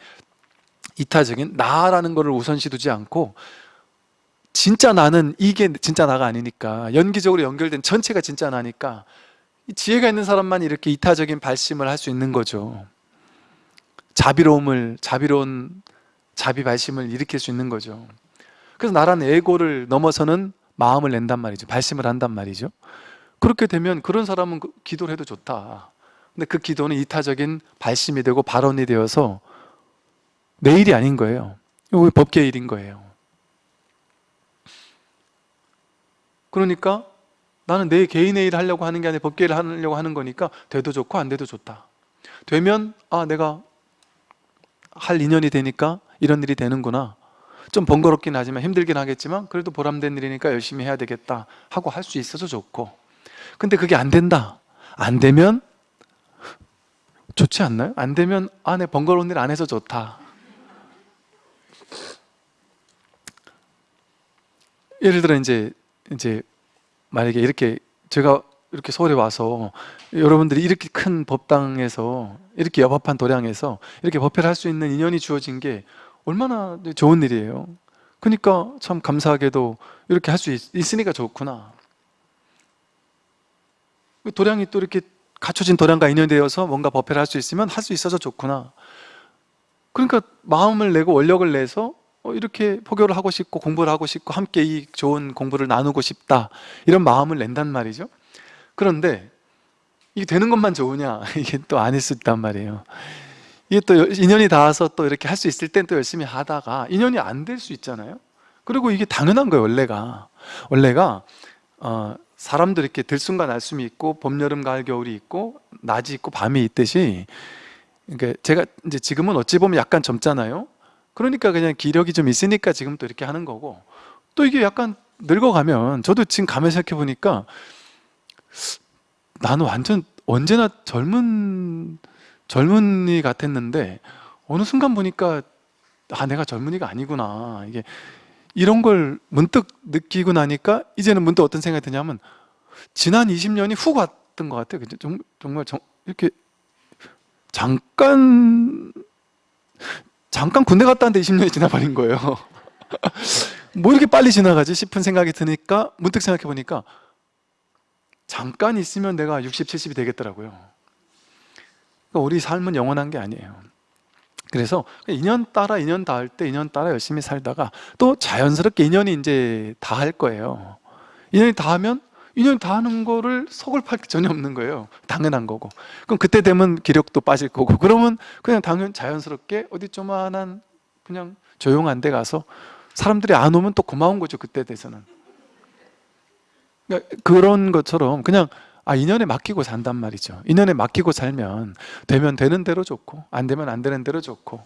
이타적인 나라는 것을 우선시 두지 않고 진짜 나는 이게 진짜 나가 아니니까 연기적으로 연결된 전체가 진짜 나니까 이 지혜가 있는 사람만 이렇게 이타적인 발심을 할 수 있는 거죠. 자비로움을 자비로운 자비 발심을 일으킬 수 있는 거죠. 그래서 나라는 에고를 넘어서는 마음을 낸단 말이죠. 발심을 한단 말이죠. 그렇게 되면 그런 사람은 그 기도를 해도 좋다. 근데 그 기도는 이타적인 발심이 되고 발언이 되어서 내 일이 아닌 거예요. 이거 법계의 일인 거예요. 그러니까 나는 내 개인의 일을 하려고 하는 게 아니라 법계를 하려고 하는 거니까 돼도 좋고 안 돼도 좋다. 되면 아 내가 할 인연이 되니까 이런 일이 되는구나. 좀 번거롭긴 하지만 힘들긴 하겠지만 그래도 보람된 일이니까 열심히 해야 되겠다 하고 할 수 있어서 좋고. 근데 그게 안 된다. 안 되면 좋지 않나요? 안 되면 아 내 번거로운 일 안 해서 좋다. 예를 들어 이제 이제 만약에 이렇게 제가 이렇게 서울에 와서 여러분들이 이렇게 큰 법당에서 이렇게 여법한 도량에서 이렇게 법회를 할 수 있는 인연이 주어진 게 얼마나 좋은 일이에요. 그러니까 참 감사하게도 이렇게 할 수 있으니까 좋구나. 도량이 또 이렇게 갖춰진 도량과 인연되어서 뭔가 법회를 할 수 있으면 할 수 있어서 좋구나. 그러니까 마음을 내고 원력을 내서 어, 이렇게 포교를 하고 싶고 공부를 하고 싶고 함께 이 좋은 공부를 나누고 싶다. 이런 마음을 낸단 말이죠. 그런데 이게 되는 것만 좋으냐? 이게 또 아닐 수 있단 말이에요 이게 또 인연이 닿아서 또 이렇게 할 수 있을 땐 또 열심히 하다가 인연이 안 될 수 있잖아요. 그리고 이게 당연한 거예요 원래가. 원래가 어, 사람들 이렇게 들숨과 날숨이 있고 봄, 여름, 가을, 겨울이 있고 낮이 있고 밤이 있듯이 그러니까 제가 이제 지금은 어찌 보면 약간 젊잖아요. 그러니까 그냥 기력이 좀 있으니까 지금 또 이렇게 하는 거고 또 이게 약간 늙어가면 저도 지금 가만히 생각해 보니까 나는 완전 언제나 젊은 젊은이 같았는데 어느 순간 보니까 아 내가 젊은이가 아니구나. 이게 이런 걸 문득 느끼고 나니까 이제는 문득 어떤 생각이 드냐면 지난 20년이 훅 왔던 것 같아요. 정- 정말 정- 이렇게 잠깐 잠깐 군대 갔다 왔는데 20년이 지나버린 거예요. 뭐 이렇게 빨리 지나가지 싶은 생각이 드니까 문득 생각해 보니까 잠깐 있으면 내가 60, 70이 되겠더라고요 그러니까 우리 삶은 영원한 게 아니에요. 그래서 인연 따라 인연 닿을 때 인연 따라 열심히 살다가 또 자연스럽게 인연이 이제 닿을 거예요. 인연이 닿으면 인연이 닿는 거를 속을 팔게 전혀 없는 거예요. 당연한 거고. 그럼 그때 되면 기력도 빠질 거고. 그러면 그냥 당연 자연스럽게 어디 조만한 그냥 조용한 데 가서 사람들이 안 오면 또 고마운 거죠 그때 돼서는. 그러니까 그런 것처럼 그냥 아 인연에 맡기고 산단 말이죠. 인연에 맡기고 살면 되면 되는 대로 좋고 안 되면 안 되는 대로 좋고.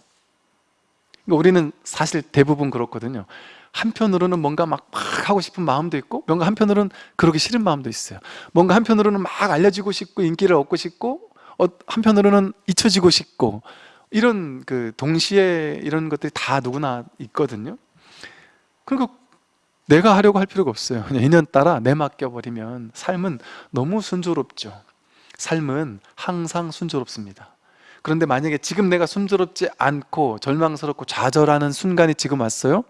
그러니까 우리는 사실 대부분 그렇거든요. 한편으로는 뭔가 막, 막 하고 싶은 마음도 있고 뭔가 한편으로는 그러기 싫은 마음도 있어요. 뭔가 한편으로는 막 알려지고 싶고 인기를 얻고 싶고 어, 한편으로는 잊혀지고 싶고 이런 그 동시에 이런 것들이 다 누구나 있거든요. 그러니까 내가 하려고 할 필요가 없어요. 그냥 인연 따라 내맡겨버리면 삶은 너무 순조롭죠. 삶은 항상 순조롭습니다. 그런데 만약에 지금 내가 순조롭지 않고 절망스럽고 좌절하는 순간이 지금 왔어요?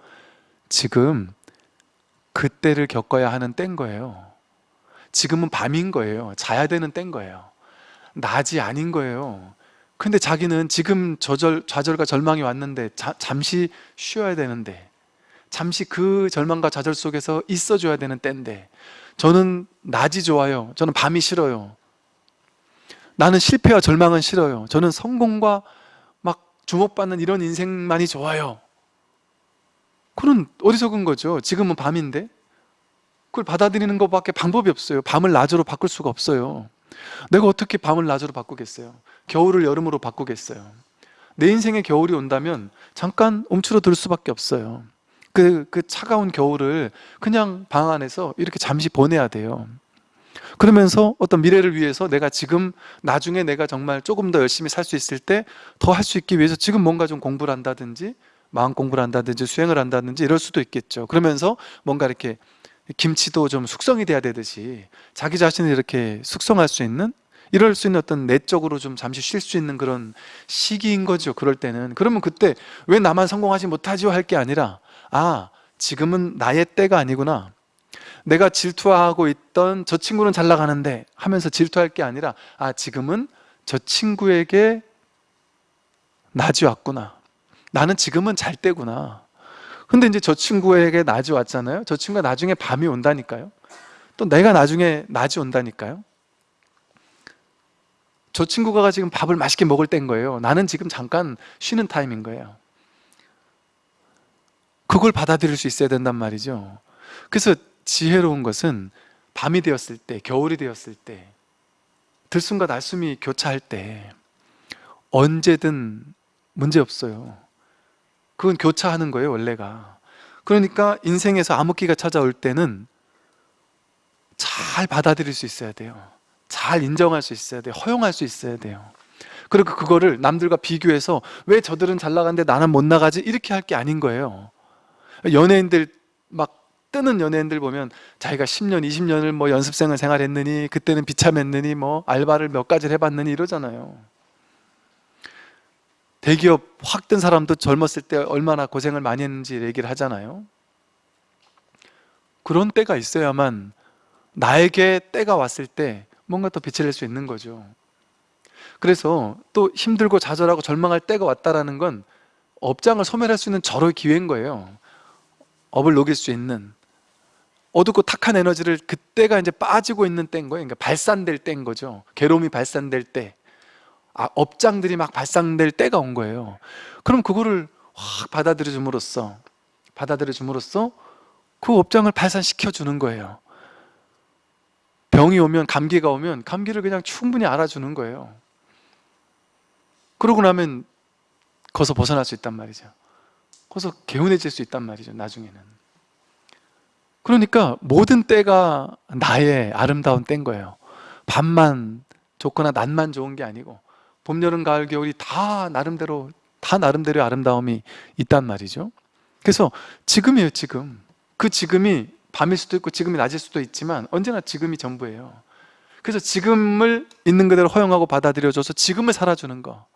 지금 그때를 겪어야 하는 때인 거예요. 지금은 밤인 거예요. 자야 되는 때인 거예요. 낮이 아닌 거예요. 근데 자기는 지금 저절, 좌절과 절망이 왔는데 자, 잠시 쉬어야 되는데 잠시 그 절망과 좌절 속에서 있어줘야 되는 때인데 저는 낮이 좋아요. 저는 밤이 싫어요. 나는 실패와 절망은 싫어요. 저는 성공과 막 주목받는 이런 인생만이 좋아요. 그건 어리석은 거죠. 지금은 밤인데 그걸 받아들이는 것밖에 방법이 없어요. 밤을 낮으로 바꿀 수가 없어요. 내가 어떻게 밤을 낮으로 바꾸겠어요? 겨울을 여름으로 바꾸겠어요? 내 인생에 겨울이 온다면 잠깐 움츠러들 수밖에 없어요 그, 그 차가운 겨울을 그냥 방 안에서 이렇게 잠시 보내야 돼요. 그러면서 어떤 미래를 위해서 내가 지금 나중에 내가 정말 조금 더 열심히 살 수 있을 때 더 할 수 있기 위해서 지금 뭔가 좀 공부를 한다든지 마음 공부를 한다든지 수행을 한다든지 이럴 수도 있겠죠. 그러면서 뭔가 이렇게 김치도 좀 숙성이 돼야 되듯이 자기 자신을 이렇게 숙성할 수 있는 이럴 수 있는 어떤 내적으로 좀 잠시 쉴 수 있는 그런 시기인 거죠 그럴 때는. 그러면 그때 왜 나만 성공하지 못하지요 할 게 아니라 아 지금은 나의 때가 아니구나. 내가 질투하고 있던 저 친구는 잘 나가는데 하면서 질투할 게 아니라 아 지금은 저 친구에게 낮이 왔구나. 나는 지금은 잘 때구나. 근데 이제 저 친구에게 낮이 왔잖아요. 저 친구가 나중에 밤이 온다니까요. 또 내가 나중에 낮이 온다니까요. 저 친구가 지금 밥을 맛있게 먹을 때인 거예요. 나는 지금 잠깐 쉬는 타임인 거예요 그걸 받아들일 수 있어야 된단 말이죠 그래서 지혜로운 것은 밤이 되었을 때, 겨울이 되었을 때, 들숨과 날숨이 교차할 때 언제든 문제 없어요. 그건 교차하는 거예요, 원래가. 그러니까 인생에서 암흑기가 찾아올 때는 잘 받아들일 수 있어야 돼요. 잘 인정할 수 있어야 돼요. 허용할 수 있어야 돼요. 그리고 그거를 남들과 비교해서 왜 저들은 잘 나가는데 나는 못 나가지? 이렇게 할 게 아닌 거예요. 연예인들 막 뜨는 연예인들 보면 자기가 10년, 20년을 뭐 연습생을 생활했느니 그때는 비참했느니 뭐 알바를 몇 가지를 해봤느니 이러잖아요. 대기업 확 뜬 사람도 젊었을 때 얼마나 고생을 많이 했는지 얘기를 하잖아요. 그런 때가 있어야만 나에게 때가 왔을 때 뭔가 더 빛을 낼 수 있는 거죠. 그래서 또 힘들고 좌절하고 절망할 때가 왔다라는 건 업장을 소멸할 수 있는 절호의 기회인 거예요. 업을 녹일 수 있는 어둡고 탁한 에너지를 그때가 이제 빠지고 있는 때인 거예요. 그러니까 발산될 때인 거죠. 괴로움이 발산될 때. 아, 업장들이 막 발산될 때가 온 거예요. 그럼 그거를 확 받아들여 줌으로써 받아들여 줌으로써 그 업장을 발산시켜 주는 거예요. 병이 오면 감기가 오면 감기를 그냥 충분히 알아주는 거예요. 그러고 나면 거기서 벗어날 수 있단 말이죠. 거기서 개운해질 수 있단 말이죠. 나중에는. 그러니까 모든 때가 나의 아름다운 때인 거예요. 밤만 좋거나 낮만 좋은 게 아니고 봄, 여름, 가을, 겨울이 다 나름대로 다 나름대로의 아름다움이 있단 말이죠. 그래서 지금이에요, 지금. 그 지금이 밤일 수도 있고 지금이 낮일 수도 있지만 언제나 지금이 전부예요. 그래서 지금을 있는 그대로 허용하고 받아들여줘서 지금을 살아주는 거.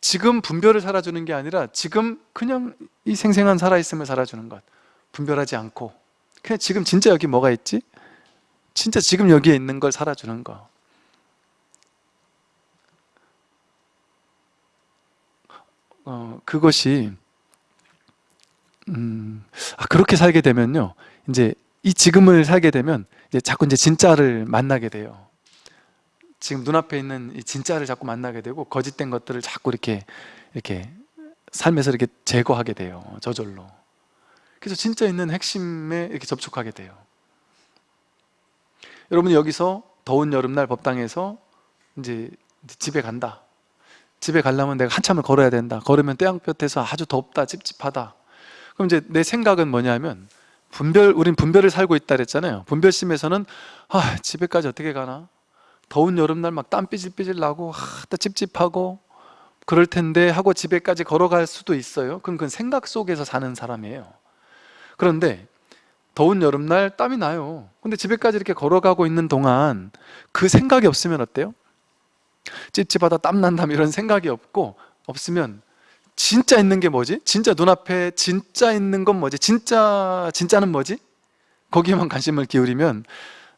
지금 분별을 살아주는 게 아니라 지금 그냥 이 생생한 살아있음을 살아주는 것. 분별하지 않고 그냥 지금 진짜 여기 뭐가 있지? 진짜 지금 여기에 있는 걸 살아주는 거. 어, 그것이 음, 아, 그렇게 살게 되면요. 이제 이 지금을 살게 되면 이제 자꾸 이제 진짜를 만나게 돼요. 지금 눈앞에 있는 이 진짜를 자꾸 만나게 되고 거짓된 것들을 자꾸 이렇게 이렇게 삶에서 이렇게 제거하게 돼요. 저절로. 그래서 진짜 있는 핵심에 이렇게 접촉하게 돼요. 여러분 여기서 더운 여름날 법당에서 이제 집에 간다. 집에 가려면 내가 한참을 걸어야 된다. 걸으면 태양볕에서 아주 덥다, 찝찝하다. 그럼 이제 내 생각은 뭐냐면 분별, 우린 분별을 살고 있다 그랬잖아요. 분별심에서는 아, 집에까지 어떻게 가나? 더운 여름날 막 땀 삐질삐질 나고 아, 또 찝찝하고 그럴 텐데 하고 집에까지 걸어갈 수도 있어요. 그럼 그건 생각 속에서 사는 사람이에요. 그런데 더운 여름날 땀이 나요. 근데 집에까지 이렇게 걸어가고 있는 동안 그 생각이 없으면 어때요? 찝찝하다 땀난다 이런 생각이 없고 없으면 진짜 있는 게 뭐지? 진짜 눈앞에 진짜 있는 건 뭐지? 진짜 진짜는 뭐지? 거기에만 관심을 기울이면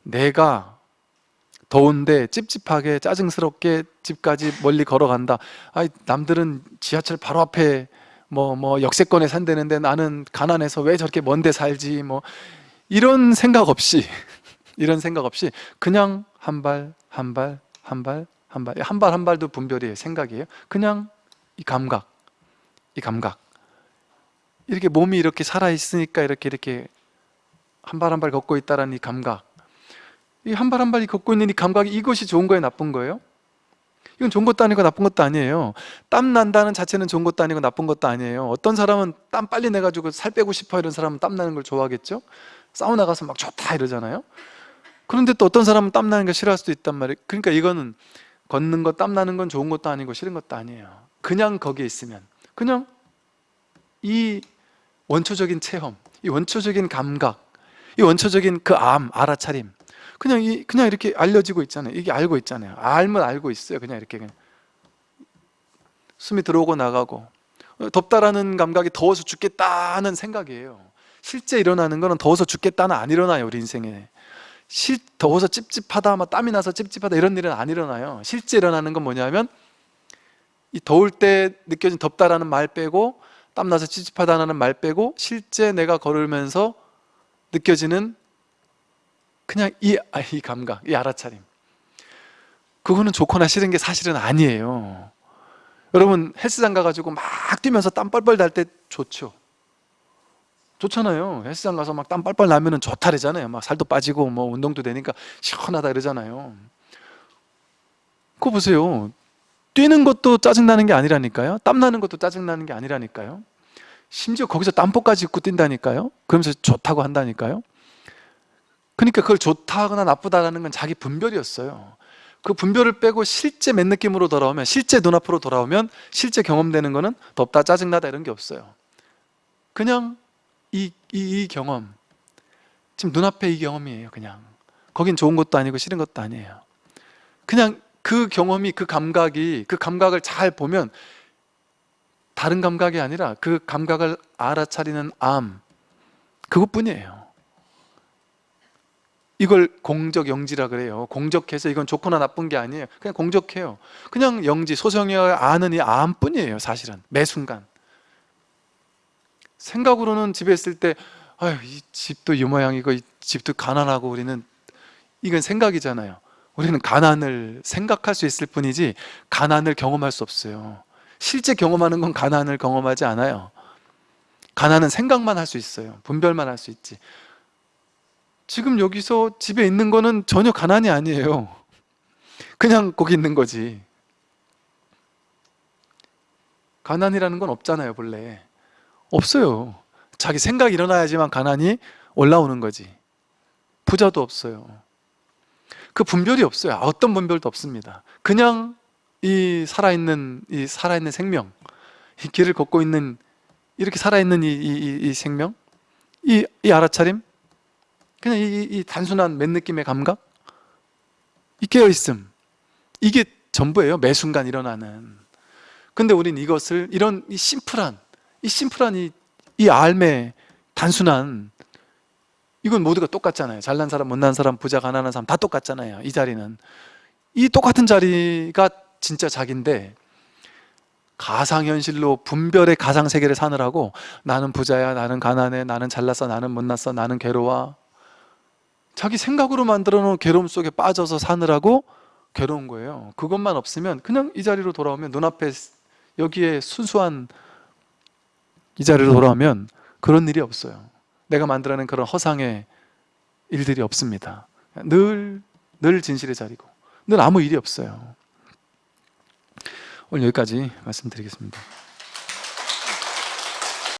내가 더운데 찝찝하게 짜증스럽게 집까지 멀리 걸어간다. 아 남들은 지하철 바로 앞에 뭐, 뭐 역세권에 산다는데 나는 가난해서 왜 저렇게 먼데 살지 뭐. 이런 생각 없이 이런 생각 없이 그냥 한 발 한 발 한 발 한 발 한 발 한 발도 분별이에요 생각이에요. 그냥 이 감각 이 감각. 이렇게 몸이 이렇게 살아있으니까 이렇게 이렇게 한 발 한 발 걷고 있다라는 이 감각 이 한 발 한 발이 걷고 있는 이 감각이 이것이 좋은 거예요? 나쁜 거예요? 이건 좋은 것도 아니고 나쁜 것도 아니에요. 땀 난다는 자체는 좋은 것도 아니고 나쁜 것도 아니에요. 어떤 사람은 땀 빨리 내가지고 살 빼고 싶어 이런 사람은 땀 나는 걸 좋아하겠죠? 사우나 가서 막 좋다 이러잖아요? 그런데 또 어떤 사람은 땀 나는 걸 싫어할 수도 있단 말이에요. 그러니까 이거는 걷는 거 땀 나는 건 좋은 것도 아니고 싫은 것도 아니에요. 그냥 거기에 있으면. 그냥 이 원초적인 체험 이 원초적인 감각 이 원초적인 그 암, 알아차림 그냥 이 그냥 이렇게 알려지고 있잖아요. 이게 알고 있잖아요. 알면 알고 있어요. 그냥 이렇게 그냥. 숨이 들어오고 나가고 덥다라는 감각이 더워서 죽겠다는 생각이에요. 실제 일어나는 거는 더워서 죽겠다는 안 일어나요. 우리 인생에. 실, 더워서 찝찝하다, 막 땀이 나서 찝찝하다 이런 일은 안 일어나요. 실제 일어나는 건 뭐냐면 이 더울 때 느껴진 덥다라는 말 빼고 땀 나서 찝찝하다는 말 빼고 실제 내가 걸으면서 느껴지는 그냥 이, 아, 이 감각, 이 알아차림. 그거는 좋거나 싫은 게 사실은 아니에요. 여러분 헬스장 가가지고 막 뛰면서 땀 뻘뻘 날 때 좋죠. 좋잖아요. 헬스장 가서 막땀 빨빨 나면 은 좋다 그러잖아요. 막 살도 빠지고 뭐 운동도 되니까 시원하다 이러잖아요. 그거 보세요. 뛰는 것도 짜증나는 게 아니라니까요. 땀나는 것도 짜증나는 게 아니라니까요. 심지어 거기서 땀복까지 입고 뛴다니까요. 그러면서 좋다고 한다니까요 그러니까 그걸 좋다거나 나쁘다라는 건 자기 분별이었어요. 그 분별을 빼고 실제 맨 느낌으로 돌아오면 실제 눈앞으로 돌아오면 실제 경험되는 거는 덥다 짜증나다 이런 게 없어요. 그냥 이, 이, 이 경험 지금 눈앞에 이 경험이에요 그냥. 거긴 좋은 것도 아니고 싫은 것도 아니에요. 그냥 그 경험이 그 감각이 그 감각을 잘 보면 다른 감각이 아니라 그 감각을 알아차리는 암 그것뿐이에요 이걸 공적 영지라 그래요. 공적해서 이건 좋거나 나쁜 게 아니에요. 그냥 공적해요. 그냥 영지 소성이어 아는 이 암뿐이에요 사실은. 매 순간. 생각으로는 집에 있을 때 아유 이 집도 이 모양이고 이 집도 가난하고 우리는 이건 생각이잖아요. 우리는 가난을 생각할 수 있을 뿐이지 가난을 경험할 수 없어요. 실제 경험하는 건 가난을 경험하지 않아요. 가난은 생각만 할 수 있어요. 분별만 할 수 있지 지금 여기서 집에 있는 거는 전혀 가난이 아니에요. 그냥 거기 있는 거지. 가난이라는 건 없잖아요 본래. 없어요. 자기 생각이 일어나야지만 가난이 올라오는 거지. 부자도 없어요. 그 분별이 없어요. 어떤 분별도 없습니다. 그냥 이 살아있는 이 살아있는 생명 이 길을 걷고 있는 이렇게 살아있는 이, 이, 이- 이 생명? 이, 이 알아차림 그냥 이, 이- 이 단순한 맨 느낌의 감각? 이 깨어있음. 이게 전부예요 매 순간 일어나는. 근데 우린 이것을 이런 이 심플한 이 심플한 이, 이 알매 단순한 이건 모두가 똑같잖아요. 잘난 사람 못난 사람 부자 가난한 사람 다 똑같잖아요 이 자리는. 이 똑같은 자리가 진짜 자기인데 가상현실로 분별의 가상세계를 사느라고 나는 부자야 나는 가난해 나는 잘났어 나는 못났어 나는 괴로워 자기 생각으로 만들어 놓은 괴로움 속에 빠져서 사느라고 괴로운 거예요. 그것만 없으면 그냥 이 자리로 돌아오면 눈앞에 여기에 순수한 이 자리로 돌아오면 그런 일이 없어요. 내가 만들어낸 그런 허상의 일들이 없습니다. 늘, 늘 진실의 자리고 늘 아무 일이 없어요. 오늘 여기까지 말씀드리겠습니다